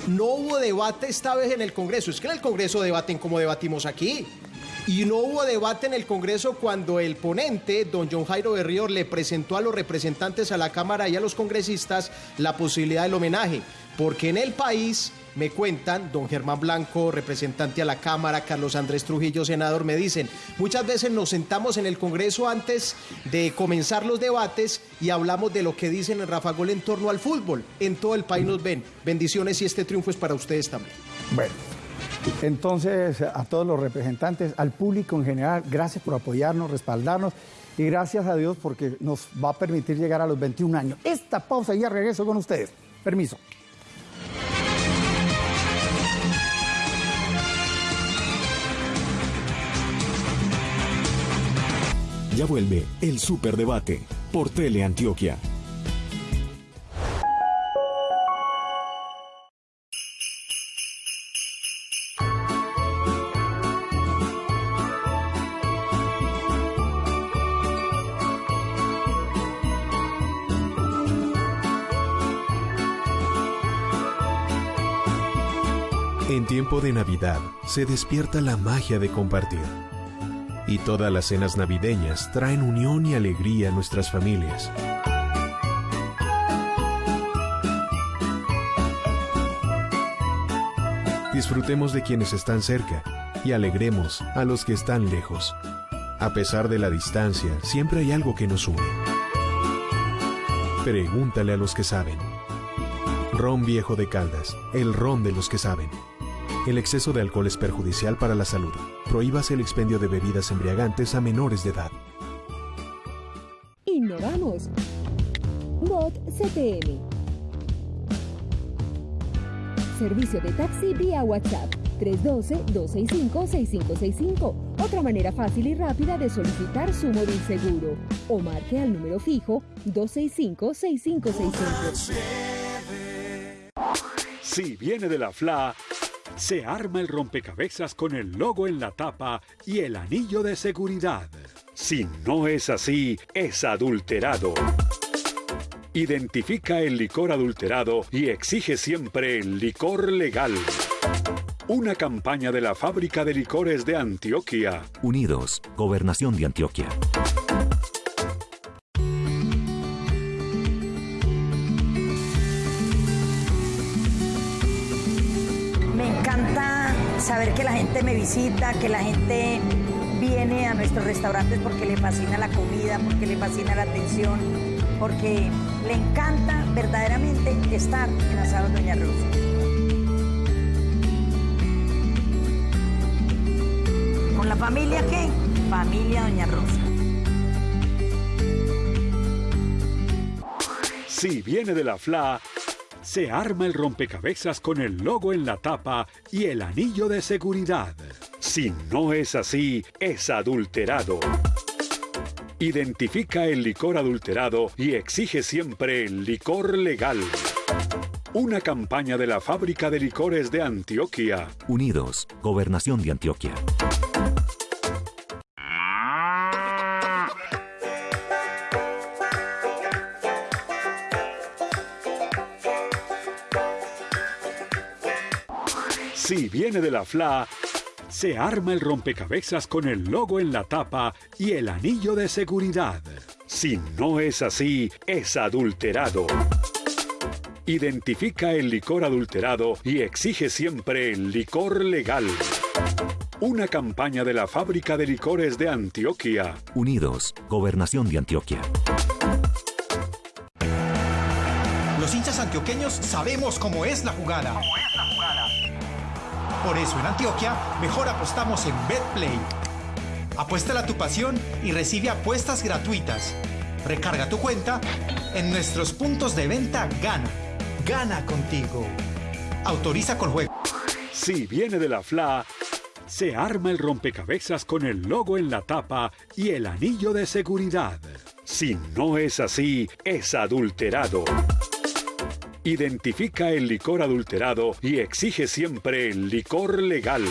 No hubo debate esta vez en el Congreso. Es que en el Congreso debaten como debatimos aquí. Y no hubo debate en el Congreso cuando el ponente, don John Jairo Berrío, le presentó a los representantes a la Cámara y a los congresistas la posibilidad del homenaje. Porque en el país, me cuentan, don Germán Blanco, representante a la Cámara, Carlos Andrés Trujillo, senador, me dicen, muchas veces nos sentamos en el Congreso antes de comenzar los debates y hablamos de lo que dicen en Rafa Gol en torno al fútbol. En todo el país nos ven. Bendiciones y este triunfo es para ustedes también. Bueno. Entonces, a todos los representantes, al público en general, gracias por apoyarnos, respaldarnos y gracias a Dios porque nos va a permitir llegar a los 21 años. Esta pausa y ya regreso con ustedes. Permiso. Ya vuelve el Superdebate por Teleantioquia. En tiempo de Navidad se despierta la magia de compartir. Y todas las cenas navideñas traen unión y alegría a nuestras familias. Disfrutemos de quienes están cerca y alegremos a los que están lejos. A pesar de la distancia, siempre hay algo que nos une. Pregúntale a los que saben. Ron Viejo de Caldas, el ron de los que saben. El exceso de alcohol es perjudicial para la salud. Prohíbase el expendio de bebidas embriagantes a menores de edad. Innovamos. Bot CTM. Servicio de taxi vía WhatsApp 312-265-6565. Otra manera fácil y rápida de solicitar su móvil seguro. O marque al número fijo 265-6565. Si viene de la FLA, se arma el rompecabezas con el logo en la tapa y el anillo de seguridad. Si no es así, es adulterado. Identifica el licor adulterado y exige siempre el licor legal. Una campaña de la Fábrica de Licores de Antioquia. Unidos, Gobernación de Antioquia. Que la gente me visita, que la gente viene a nuestros restaurantes porque le fascina la comida, porque le fascina la atención, porque le encanta verdaderamente estar en Asado Doña Rosa. ¿Con la familia qué? Familia Doña Rosa. Si viene de la FLA, se arma el rompecabezas con el logo en la tapa y el anillo de seguridad. Si no es así, es adulterado. Identifica el licor adulterado y exige siempre el licor legal. Una campaña de la Fábrica de Licores de Antioquia. Unidos, Gobernación de Antioquia. Si viene de la FLA, se arma el rompecabezas con el logo en la tapa y el anillo de seguridad. Si no es así, es adulterado. Identifica el licor adulterado y exige siempre el licor legal. Una campaña de la Fábrica de Licores de Antioquia. Unidos, Gobernación de Antioquia. Los hinchas antioqueños sabemos cómo es la jugada. Por eso en Antioquia mejor apostamos en BetPlay. Apuéstala a tu pasión y recibe apuestas gratuitas. Recarga tu cuenta en nuestros puntos de venta Gana. Gana contigo. Autoriza con juego. Si viene de la FLA, se arma el rompecabezas con el logo en la tapa y el anillo de seguridad. Si no es así, es adulterado. Identifica el licor adulterado y exige siempre el licor legal.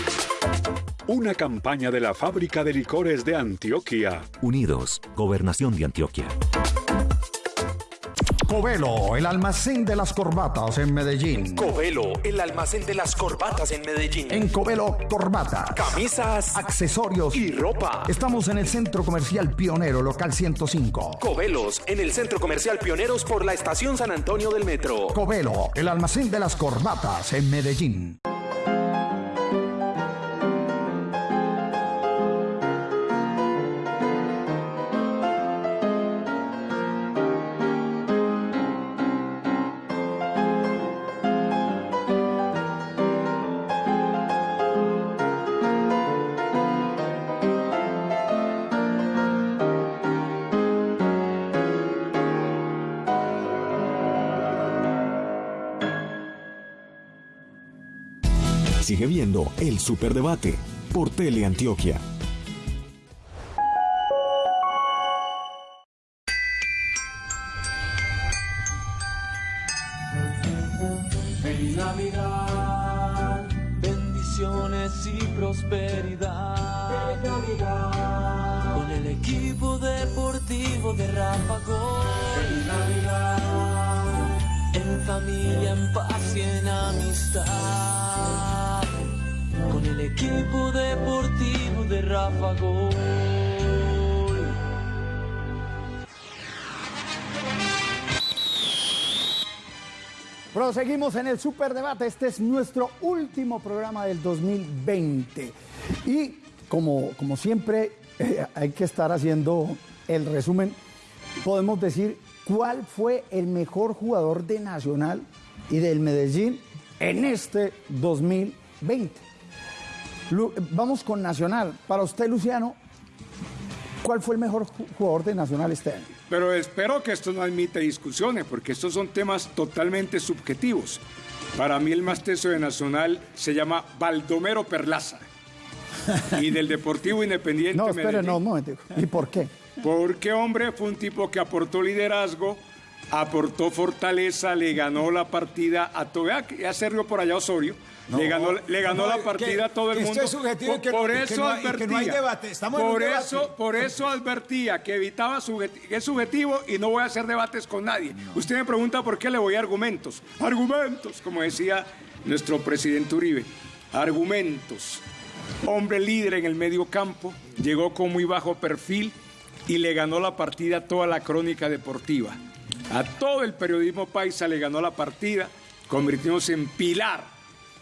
Una campaña de la Fábrica de Licores de Antioquia. Unidos, Gobernación de Antioquia. Covelo, el almacén de las corbatas en Medellín. Covelo, el almacén de las corbatas en Medellín. En Covelo, corbatas, Camisas, accesorios y ropa. Estamos en el Centro Comercial Pionero, local 105. Covelos, en el Centro Comercial Pioneros por la Estación San Antonio del Metro. Covelo, el almacén de las corbatas en Medellín. El Superdebate por Teleantioquia. Feliz Navidad, bendiciones y prosperidad. Con el equipo deportivo de Rafa Gol. Feliz Navidad, en familia, en paz y en amistad. Equipo deportivo de Rafa Gol. Proseguimos en el Superdebate. Este es nuestro último programa del 2020. Y como, como siempre, eh, hay que estar haciendo el resumen. Podemos decir cuál fue el mejor jugador de Nacional y del Medellín en este 2020. Lu- vamos con Nacional. Para usted, Luciano, ¿cuál fue el mejor ju- jugador de Nacional este año? Pero espero que esto no admita discusiones, porque estos son temas totalmente subjetivos. Para mí el más teso de Nacional se llama Baldomero Perlaza. Y del Deportivo Independiente No, espere, Medellín. no, un momento. ¿Y por qué? Porque, hombre, fue un tipo que aportó liderazgo, aportó fortaleza, le ganó la partida a todo. Ya, ya se rió por allá Osorio. No, le ganó, le ganó no, la que- partida a todo el esto mundo. es subjetivo y por, que no- por y que eso no advertía. no hay debate. Estamos en un por debate. eso, por eso advertía que evitaba que es subjetivo y no voy a hacer debates con nadie. Usted me pregunta por qué le voy a argumentos. Argumentos, como decía nuestro presidente Uribe. Argumentos. Hombre líder en el medio campo, llegó con muy bajo perfil y le ganó la partida a toda la crónica deportiva. A todo el periodismo paisa le ganó la partida, convirtiéndose en pilar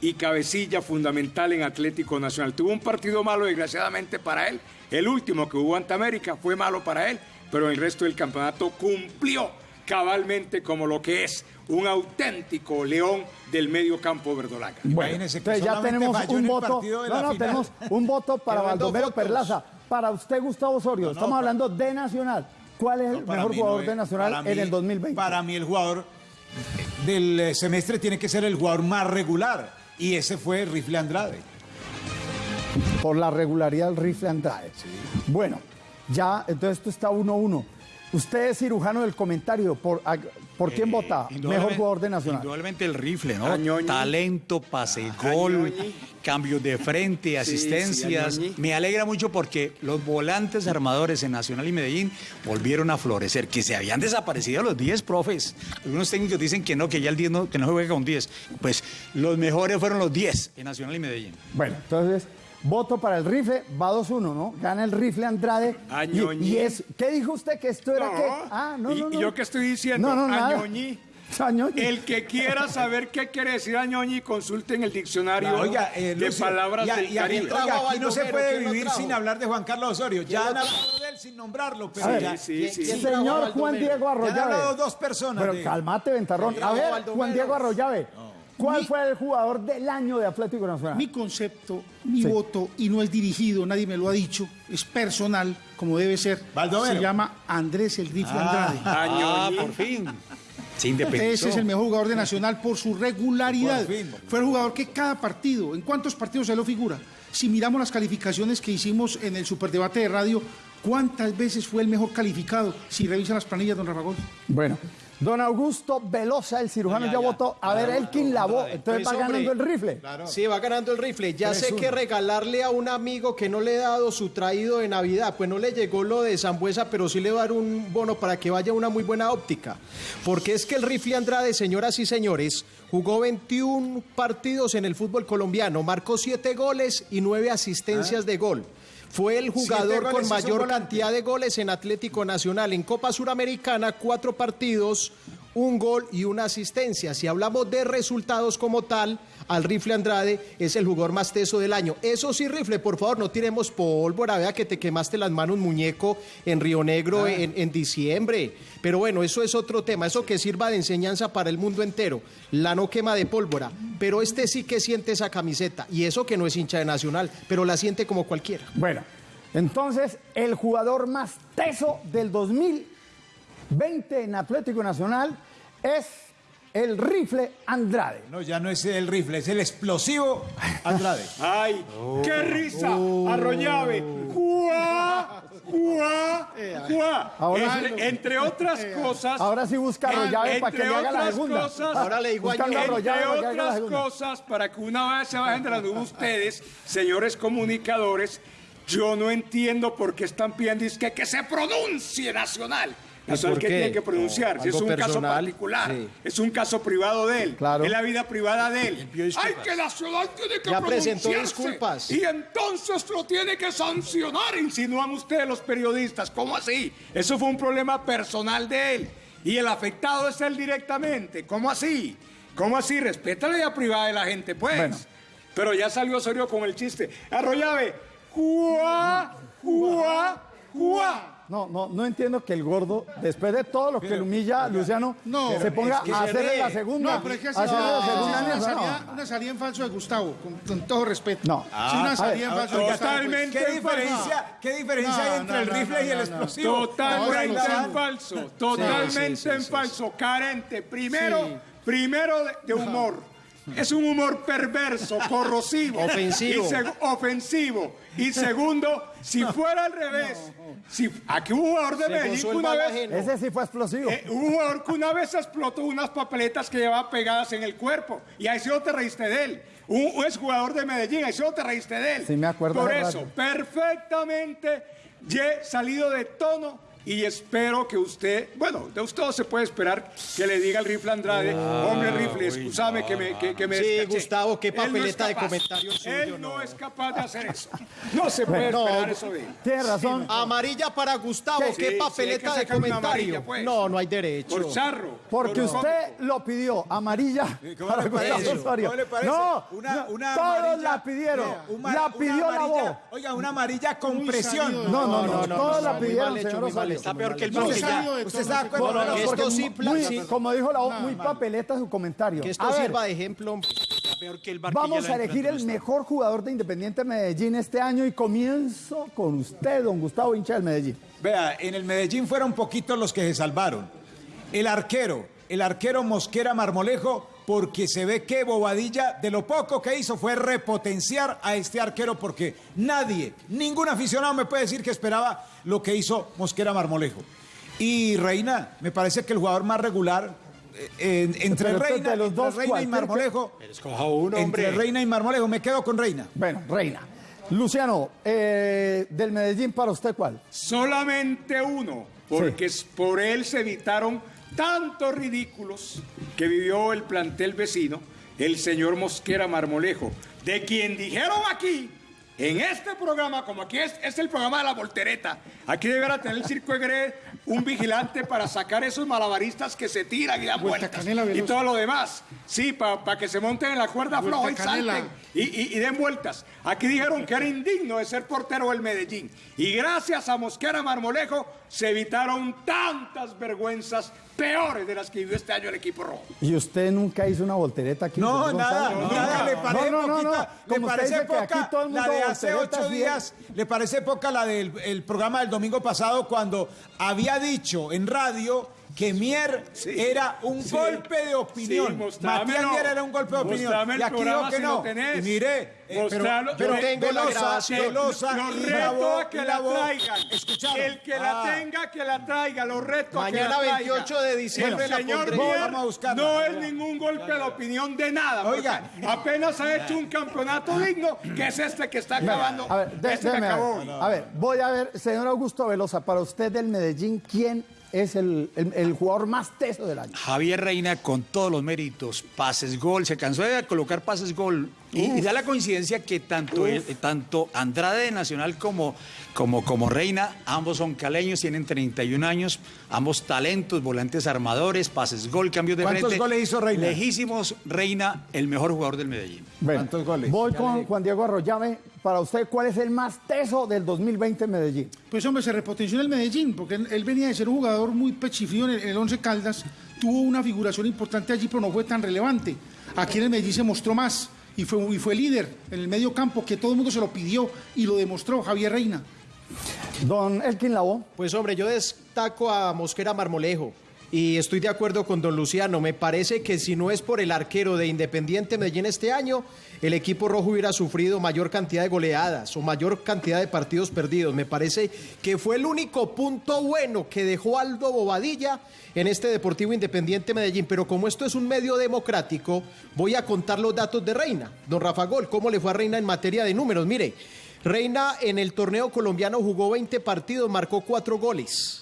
y cabecilla fundamental en Atlético Nacional. Tuvo un partido malo, desgraciadamente, para él. El último que hubo ante América fue malo para él, pero el resto del campeonato cumplió cabalmente como lo que es un auténtico león del medio campo verdolaga. Bueno, entonces ya tenemos un voto. No, no, tenemos un voto para Baldomero. Perlaza. Para usted, Gustavo Osorio, no, estamos hablando de Nacional. ¿Cuál es el mejor mí no jugador es- de Nacional en mí- el 2020? Para mí el jugador del semestre tiene que ser el jugador más regular y ese fue Rifle Andrade. por la regularidad del rifle Andrade. Bueno, ya, entonces esto está 1-1. Usted es cirujano del comentario. ¿Por, a- por quién vota? Mejor jugador de Nacional. Indudablemente el rifle, ¿no? Añoñi. Talento, pase, gol, cambios de frente, asistencias. sí. Me alegra mucho porque los volantes armadores en Nacional y Medellín volvieron a florecer, que se habían desaparecido los 10 profes. Algunos técnicos dicen que no, que ya el 10 no, que no se juega con 10. Pues los mejores fueron los 10 en Nacional y Medellín. Bueno, entonces, voto para el rifle, va 2-1, ¿no? Gana el rifle Andrade. Añoñi. Y, y es, ¿Qué dijo usted que esto era No. qué? Ah, no, ¿Y- no, y no. yo qué estoy diciendo? No, no. Añoñi. Añoñi. El que quiera saber qué quiere decir Añoñi, consulte en el diccionario Claro, oiga, eh, de palabras y a- del y aquí, Caribe. oiga, aquí no se puede ¿quién lo vivir sin hablar de Juan Carlos Osorio. Ya ¿Quién han hablado de él sin nombrarlo, pero ver, ya. sí, sí, ¿quién sí. Señor? Juan Diego Ya han Arroyave. hablado dos personas. Pero de- cálmate, Ventarrón. A ver. Juan Diego Arroyave. ¿Cuál fue el jugador del año de Atlético Nacional? Mi concepto, mi Sí. voto, y no es dirigido, nadie me lo ha dicho, es personal, como debe ser. Baldomero. Se llama Andrés el Rifle Andrade. Ah, por fin. Independizó. Ese es el mejor jugador de Nacional por su regularidad. Por fin. Fue el jugador que cada partido, ¿en cuántos partidos se lo figura? Si miramos las calificaciones que hicimos en el superdebate de radio, ¿cuántas veces fue el mejor calificado? Si revisa las planillas, don Rafa Gol. Bueno, don Augusto Velosa, el cirujano, ya, votó. A ver, Elkin Lavó. Entonces va ganando hombre, el rifle. Sí, va ganando el rifle. Ya sé 3-1. que regalarle a un amigo que no le he dado su traído de Navidad, pues no le llegó lo de Zambuesa, pero sí le va a dar un bono para que vaya a una muy buena óptica. Porque es que el rifle Andrade, señoras y señores, jugó 21 partidos en el fútbol colombiano, marcó 7 goles y 9 asistencias de gol. Fue el jugador con mayor cantidad de goles en Atlético Nacional. En Copa Suramericana, cuatro partidos, un gol y una asistencia. Si hablamos de resultados como tal, al Rifle Andrade es el jugador más teso del año. Eso sí, Rifle, por favor, no tiremos pólvora. Vea que te quemaste las manos, muñeco, en Río Negro en, en diciembre. Pero bueno, eso es otro tema. Eso que sirva de enseñanza para el mundo entero. La no quema de pólvora. Pero este sí que siente esa camiseta. Y eso que no es hincha de Nacional, pero la siente como cualquiera. Bueno, entonces el jugador más teso del 2020 en Atlético Nacional es el rifle Andrade. No, ya no es el rifle, es el explosivo Andrade. ¡Ay! ¡Qué risa! Arroyave. ¡Juá! ¡Juá! ¡Juá! Ahora- entre, entre otras cosas. Ahora sí busca Arroyave para que le haga la segunda. Cosas, Ahora le digo Entre otras cosas, para que una vez se bajen de la nube ustedes, señores comunicadores, yo no entiendo por qué están pidiendo es que, que se pronuncie nacional. Nacional por que qué? tiene que pronunciar, No, si es un caso particular, sí. es un caso privado de él, Claro. es la vida privada de él. ¡Ay, que Nacional tiene que Ya presentó disculpas. Y entonces lo tiene que sancionar, insinúan ustedes los periodistas. ¿Cómo así? Eso fue un problema personal de él. Y el afectado es él directamente. ¿Cómo así? ¿Cómo así? Respeta la vida privada de la gente, pues. Bueno. Pero ya salió Osorio con el chiste. Arroyave, ¡juá! ¡juá! ¡juá! No, no, no entiendo que el gordo, después de todo lo que le humilla a Luciano, No, se ponga es que a hacerle la segunda. No, pero es que así hacerle la no, segunda es una, no. salida, una salida en falso de Gustavo, con, con todo respeto. No. Es una salida en ver, falso de Gustavo. Totalmente ¿Qué en diferencia. ¿qué diferencia No, hay entre no, el no, rifle no, y el no, no. explosivo? Totalmente en falso, totalmente sí, sí, en sí, falso, carente. Primero, Sí. primero de, de humor. Es un humor perverso, corrosivo. Ofensivo. Y seg- ofensivo. Y segundo, si fuera al revés, si aquí hubo un jugador de el una vez ajeno. Ese sí fue explosivo. eh, hubo un jugador que una vez explotó unas papeletas que llevaba pegadas en el cuerpo. Y ahí sí no te reíste de él. Un, un exjugador de Medellín, ahí sí no te reíste de él. Sí, me acuerdo Por eso, rato. perfectamente ye- salido de tono. Y espero que usted, bueno, de usted se puede esperar que le diga al rifle Andrade, hombre rifle, excusame que me, que, que me Sí, descaché". Gustavo, qué no papeleta de comentarios suyo, Él no, no. es capaz de hacer eso. No se puede No, esperar eso de él. Tiene razón. Amarilla para Gustavo, ¿Qué? sí, papeleta de comentario. amarilla, pues. No, no hay derecho. Por charro. Porque por usted lo pidió, amarilla ¿Cómo para le Gustavo? Osorio. ¿Cómo le parece? No, Una- una todos amarilla- la pidieron. La pidió la voz. Oiga, una amarilla con presión. No, no, no, todos la pidieron, señor Está peor que el No, ¿Usted ese acuerdo? No, no, Que porque esto sí muy- pla- muy- sí. como dijo la voz, muy papeleta su comentario. Que esto A ver, sirva de ejemplo. hombre. Está peor que el bar Vamos a elegir el mejor jugador de Independiente Medellín este año y comienzo con usted, don Gustavo Hincha del Medellín. Vea, en el Medellín fueron poquitos los que se salvaron. El arquero, el arquero Mosquera Marmolejo, porque se ve que Bobadilla de lo poco que hizo fue repotenciar a este arquero porque nadie, ningún aficionado me puede decir que esperaba lo que hizo Mosquera Marmolejo. Y Reina, me parece que el jugador más regular eh, en- entre Pero Reina, de los entre dos, Reina y Marmolejo. Escoja uno, entre. Reina y Marmolejo, me quedo con Reina. Bueno, Reina. Luciano, eh, del Medellín para usted, ¿cuál? Solamente uno, porque es- por él se evitaron tantos ridículos que vivió el plantel vecino, el señor Mosquera Marmolejo, de quien dijeron aquí, en este programa, como aquí es, es el programa de la voltereta, aquí deberá tener el circo de Gre un vigilante para sacar esos malabaristas que se tiran y dan Vuelta vueltas y todo lo demás. Sí, para que se monten en la cuerda Vuelta floja y canela. salten y, y- y den vueltas. Aquí dijeron que era indigno de ser portero del Medellín. Y gracias a Mosquera Marmolejo se evitaron tantas vergüenzas peores de las que vivió este año el equipo rojo. ¿Y usted nunca hizo una voltereta aquí? No, nada, nada, le parece no, no, poquita, le parece dice que aquí poca todo el mundo la de hace ocho días, le parece poca la del el programa del domingo pasado cuando había dicho en radio que Mier era un sí. golpe de opinión. Sí. Matías Mier era un golpe de opinión. Y aquí programa que si no. tenés. Y mire, eh, pero, pero tengo la Velosa, grabación. Velosa Los y reto grabó, a que la traigan. ¿Escucharon? El que la Ah. tenga, que la traiga. Los reto a que Mañana la traiga. 28 de diciembre El señor. Mier Vamos a buscarla. no es ningún golpe de opinión de nada. Oigan. Apenas ha hecho un campeonato digno, que es este que está acabando. A ver, de- este déjeme a acabó. A ver, voy a ver, señor Augusto Velosa, para usted del Medellín, ¿quién es el, el- jugador más teso del año? Javier Reina con todos los méritos, pases gol, se cansó de colocar pases gol. Y, y da la coincidencia que tanto, él- tanto Andrade de Nacional como, como, como Reina, ambos son caleños, tienen 31 años, ambos talentos, volantes armadores, pases gol, cambios de ¿Cuántos frente. goles hizo Reina? Lejísimos, Reina, el mejor jugador del Medellín. Bueno, ¿Cuántos goles? Voy con Juan Diego Arroyave. Para usted, ¿cuál es el más teso del 2020 en Medellín? Pues hombre, se repotenció en el Medellín, porque él, él venía de ser un jugador muy pechifrío en el, en el Once Caldas, tuvo una figuración importante allí, pero no fue tan relevante. Aquí en el Medellín se mostró más y fue, y fue líder en el medio campo, que todo el mundo se lo pidió y lo demostró Javier Reina. Don Elkin Labo. Pues hombre, yo destaco a Mosquera Marmolejo. Y estoy de acuerdo con don Luciano. Me parece que si no es por el arquero de Independiente Medellín este año, el equipo rojo hubiera sufrido mayor cantidad de goleadas o mayor cantidad de partidos perdidos. Me parece que fue el único punto bueno que dejó Aldo Bobadilla en este Deportivo Independiente Medellín. Pero como esto es un medio democrático, voy a contar los datos de Reina. Don Rafa Gol, ¿cómo le fue a Reina en materia de números? Mire, Reina en el torneo colombiano jugó 20 partidos, marcó 4 goles.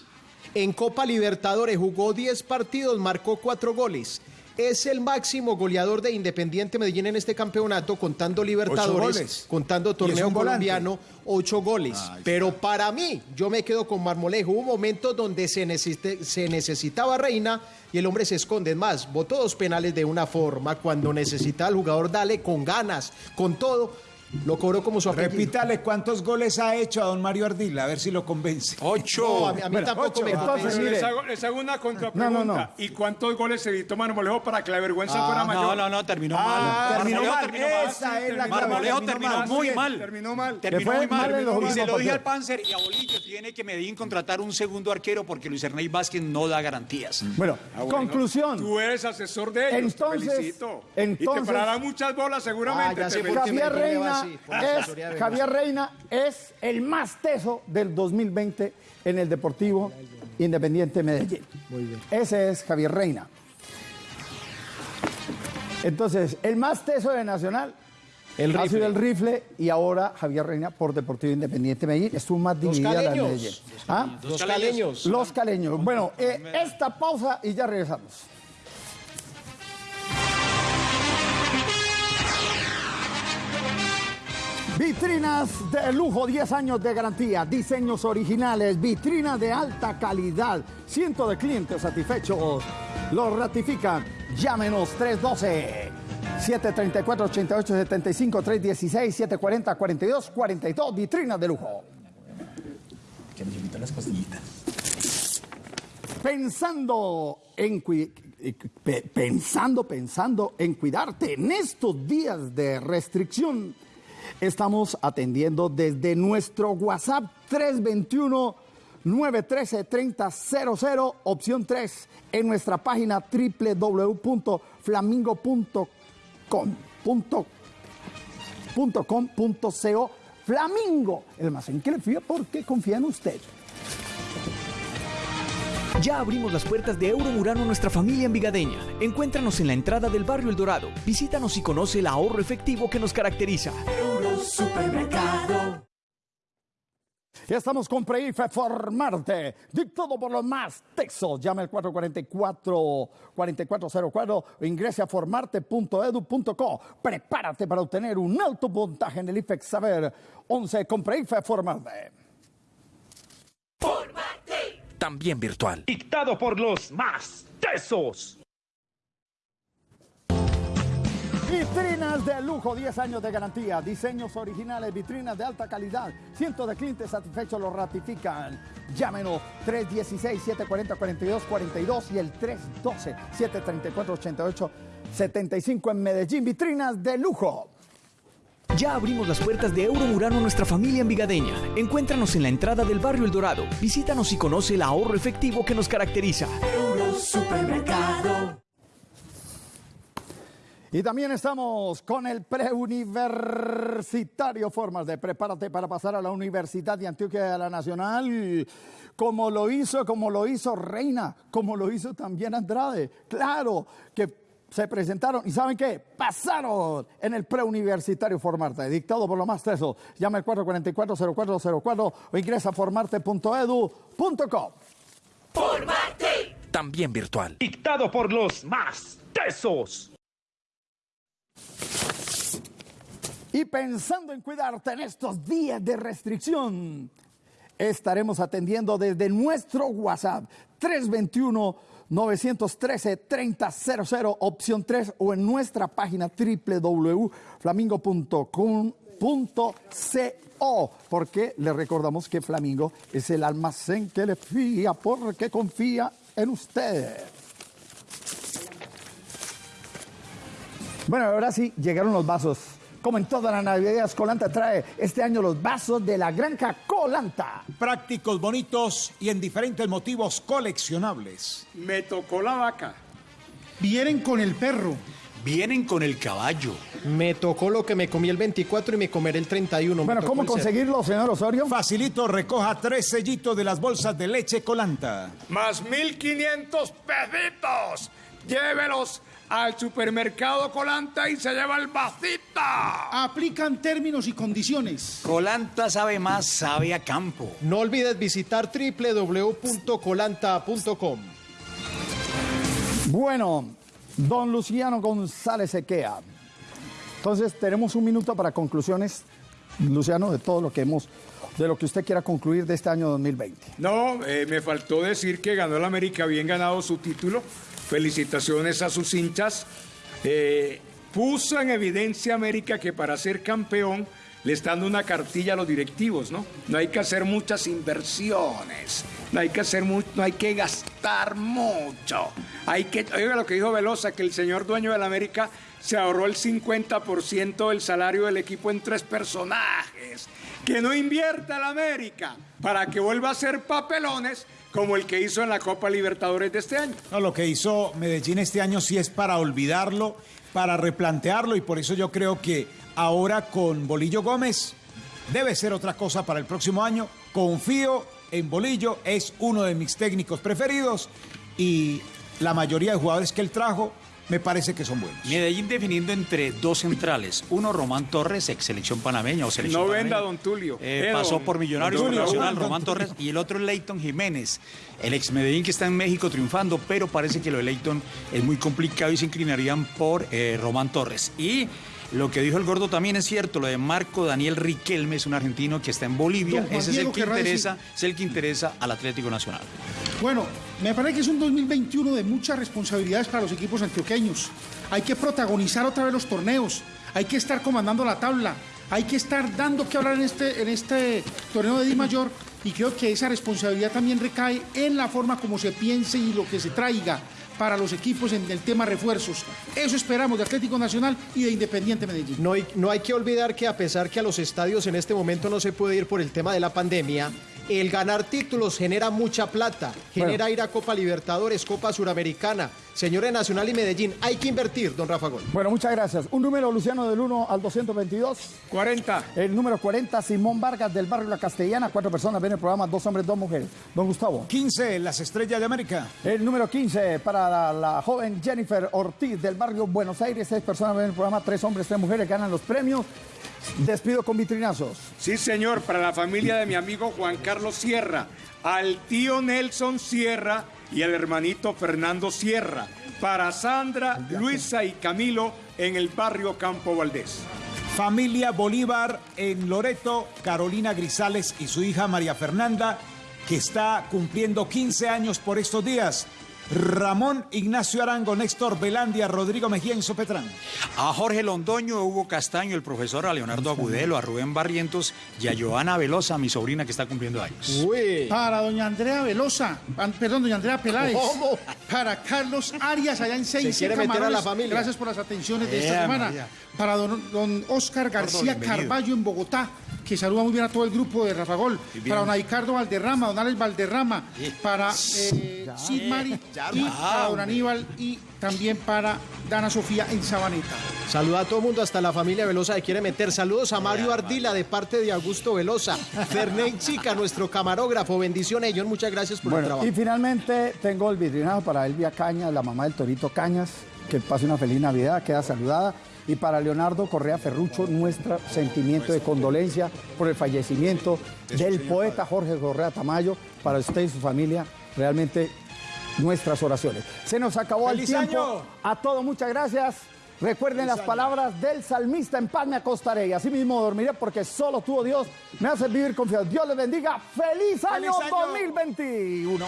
En Copa Libertadores jugó 10 partidos, marcó 4 goles. Es el máximo goleador de Independiente Medellín en este campeonato, contando Libertadores, contando torneo colombiano, 8 goles. Pero para mí, yo me quedo con Marmolejo. Hubo momentos donde se, necesite- se necesitaba Reina y el hombre se esconde. Es más, votó dos penales de una forma. Cuando necesita al jugador, dale con ganas, con todo. Lo cobró como su apellido. Repítale cuántos goles ha hecho a don Mario Ardila, a ver si lo convence. Ocho. No, a mí, a mí Bueno, tampoco ocho. me Entonces, convence. Pero les, mire. hago, les hago una contrapregunta. No, no, no. ¿Y cuántos goles se evitó Marmolejo para que la vergüenza fuera mayor? No, no, no, terminó Ah, mal. terminó Marmolejo mal. terminó mal. Esa es la clave. Marmolejo terminó mal, muy mal. Terminó mal. Terminó muy mal. mal en los y se lo dije al. Panzer y a Bolillo. Tiene que Medellín contratar un segundo arquero porque Luis Ernest Vázquez no da garantías. Bueno, Ah, bueno. conclusión. Tú eres asesor de ellos, Entonces- te felicito. y entonces- te pararán muchas bolas seguramente. Ah, Reina, es. Javier Reina es el más teso del 2020 en el Deportivo Independiente Medellín. Ese es Javier Reina. Entonces, el más teso de Nacional El ha sido el rifle y ahora Javier Reina por Deportivo Independiente Medellín. Estuvo más dividida la caleños. Medellín. ¿Ah? Los caleños. Los caleños. Bueno, eh, esta pausa y ya regresamos. Vitrinas de lujo, 10 años de garantía, diseños originales, vitrinas de alta calidad, cientos de clientes satisfechos. Lo ratifican. Llámenos 312 734 8875 316 740 42 42 vitrinas de lujo. Pensando en eh, pe- pensando, pensando en cuidarte en estos días de restricción, estamos atendiendo desde nuestro WhatsApp 321 913-3000, opción 3, en nuestra página www.flamingo.com.co. Flamingo, el almacén que le fía porque confía en usted. Ya abrimos las puertas de Euromurano a nuestra familia envigadeña. Encuéntranos en la entrada del barrio El Dorado. Visítanos y conoce el ahorro efectivo que nos caracteriza. Supermercado. Ya estamos con Preife Formarte, dictado por los más textos. Llame al 444-4404 o ingrese a formarte.edu.co. Prepárate para obtener un alto puntaje en el IFEX Saber 11 con Preife Formarte. También virtual. Dictado por los más tesos. Vitrinas de lujo, 10 años de garantía, diseños originales, vitrinas de alta calidad, cientos de clientes satisfechos lo ratifican. Llámenos 316-740-4242 y el 312-734-8875 en Medellín. Vitrinas de lujo. Ya abrimos las puertas de Euromurano a nuestra familia envigadeña. Encuéntranos en la entrada del barrio El Dorado. Visítanos y conoce el ahorro efectivo que nos caracteriza. Supermercado. Y también estamos con el preuniversitario Formas de Prepárate para pasar a la Universidad de Antioquia de la Nacional, como lo hizo, como lo hizo Reina, como lo hizo también Andrade. Claro que se presentaron y ¿saben qué? Pasaron en el preuniversitario Formarte, dictado por lo más teso. Llama al 444-0404 o ingresa a formarte.edu.com. Formarte. También virtual. Dictado por los más tesos. Y pensando en cuidarte en estos días de restricción, estaremos atendiendo desde nuestro WhatsApp 321 913-3000, opción 3, o en nuestra página www.flamingo.com.co, porque le recordamos que Flamingo es el almacén que le fía, porque confía en usted. Bueno, ahora sí, llegaron los vasos. Como en todas las navidades, Colanta trae este año los vasos de la granja Colanta. Prácticos, bonitos y en diferentes motivos coleccionables. Me tocó la vaca. Vienen con el perro. Vienen con el caballo. Me tocó lo que me comí el 24 y me comeré el 31. Bueno, ¿cómo conseguirlo, señor Osorio? Facilito, recoja tres sellitos de las bolsas de leche Colanta. Más 1.500 pesitos. Llévelos al supermercado Colanta y se lleva el vasito. Aplican términos y condiciones. Colanta sabe más, sabe a campo. No olvides visitar www.colanta.com. Bueno, don Luciano González Equea. Entonces, tenemos un minuto para conclusiones, Luciano, de todo lo que hemos, de lo que usted quiera concluir de este año 2020. No, eh, me faltó decir que ganó el América bien ganado su título. Felicitaciones a sus hinchas. Eh, puso en evidencia América que para ser campeón le está dando una cartilla a los directivos, ¿no? No hay que hacer muchas inversiones, no hay que hacer mucho, no hay que gastar mucho. Hay que, oiga lo que dijo Velosa, que el señor dueño de la América se ahorró el 50% del salario del equipo en tres personajes. Que no invierta la América para que vuelva a ser papelones como el que hizo en la Copa Libertadores de este año. No, lo que hizo Medellín este año sí es para olvidarlo, para replantearlo y por eso yo creo que ahora con Bolillo Gómez debe ser otra cosa para el próximo año. Confío en Bolillo, es uno de mis técnicos preferidos y la mayoría de jugadores que él trajo me parece que son buenos. Medellín definiendo entre dos centrales. Uno, Román Torres, ex selección panameña o selección No panameña. venda, don Tulio. Eh, Eh, pasó don- por Millonarios Tulio. Nacional, Don Román. Torres, y el otro es Leighton Jiménez, el ex Medellín que está en México triunfando, pero parece que lo de Leighton es muy complicado y se inclinarían por eh, Román Torres. Y lo que dijo el gordo también es cierto, lo de Marco Daniel Riquelme, es un argentino que está en Bolivia, ese es el que interesa, es el que interesa al Atlético Nacional. Bueno, me parece que es un 2021 de muchas responsabilidades para los equipos antioqueños. Hay que protagonizar otra vez los torneos, hay que estar comandando la tabla, hay que estar dando que hablar en este, en este torneo de Di Mayor y creo que esa responsabilidad también recae en la forma como se piense y lo que se traiga para los equipos en el tema refuerzos. Eso esperamos de Atlético Nacional y de Independiente Medellín. No hay, no hay que olvidar que a pesar que a los estadios en este momento no se puede ir por el tema de la pandemia, El ganar títulos genera mucha plata, genera ir a Copa Libertadores, Copa Suramericana, señores Nacional y Medellín. Hay que invertir, don Rafa Gol. Bueno, muchas gracias. Un número, Luciano, del 1 al 222. 40. El número 40, Simón Vargas, del barrio La Castellana. Cuatro personas ven el programa, dos hombres, dos mujeres. Don Gustavo. 15, las estrellas de América. El número 15, para la, la joven Jennifer Ortiz, del barrio Buenos Aires. Seis personas ven el programa, tres hombres, tres mujeres, ganan los premios. Despido con vitrinazos. Sí, señor, para la familia de mi amigo Juan Carlos Sierra, al tío Nelson Sierra y al hermanito Fernando Sierra, para Sandra, Luisa y Camilo en el barrio Campo Valdés. Familia Bolívar en Loreto, Carolina Grisales y su hija María Fernanda, que está cumpliendo 15 años por estos días. Ramón Ignacio Arango, Néstor Velandia, Rodrigo Mejía y Sopetrán. A Jorge Londoño, a Hugo Castaño, el profesor, a Leonardo Agudelo, a Rubén Barrientos y a Joana Velosa, mi sobrina que está cumpliendo años. Para doña Andrea Velosa, perdón, doña Andrea Peláez. ¿Cómo? Para Carlos Arias, allá en Seis quiere meter a la familia. Gracias por las atenciones de esta Ea, semana. María. Para don, don Oscar García. Carballo en Bogotá, que saluda muy bien a todo el grupo de Rafa Gol. Para don Ricardo Valderrama, don Alex Valderrama. Para eh, Sid Mari ya, y ya, para don. Aníbal y también para Dana Sofía en Sabaneta. Saluda a todo el mundo, hasta la familia Velosa que quiere meter. Saludos a Mario Ardila de parte de Augusto Velosa. Fernén Chica, nuestro camarógrafo. Bendiciones, John. Muchas gracias por el trabajo. y finalmente tengo el vitrinazo para Elvia Cañas, la mamá del Torito Cañas, que pase una feliz Navidad, queda saludada. Y para Leonardo Correa Ferrucho, nuestro sentimiento de condolencia por el fallecimiento del poeta Jorge Correa Tamayo. Para usted y su familia, realmente nuestras oraciones. Se nos acabó el ¡Feliz tiempo. año! A todos, muchas gracias. Recuerden las palabras del salmista, en paz me acostaré y así mismo dormiré porque solo tú, oh Dios, me haces vivir confiado. Dios les bendiga. ¡Feliz año, ¡Feliz año! 2021!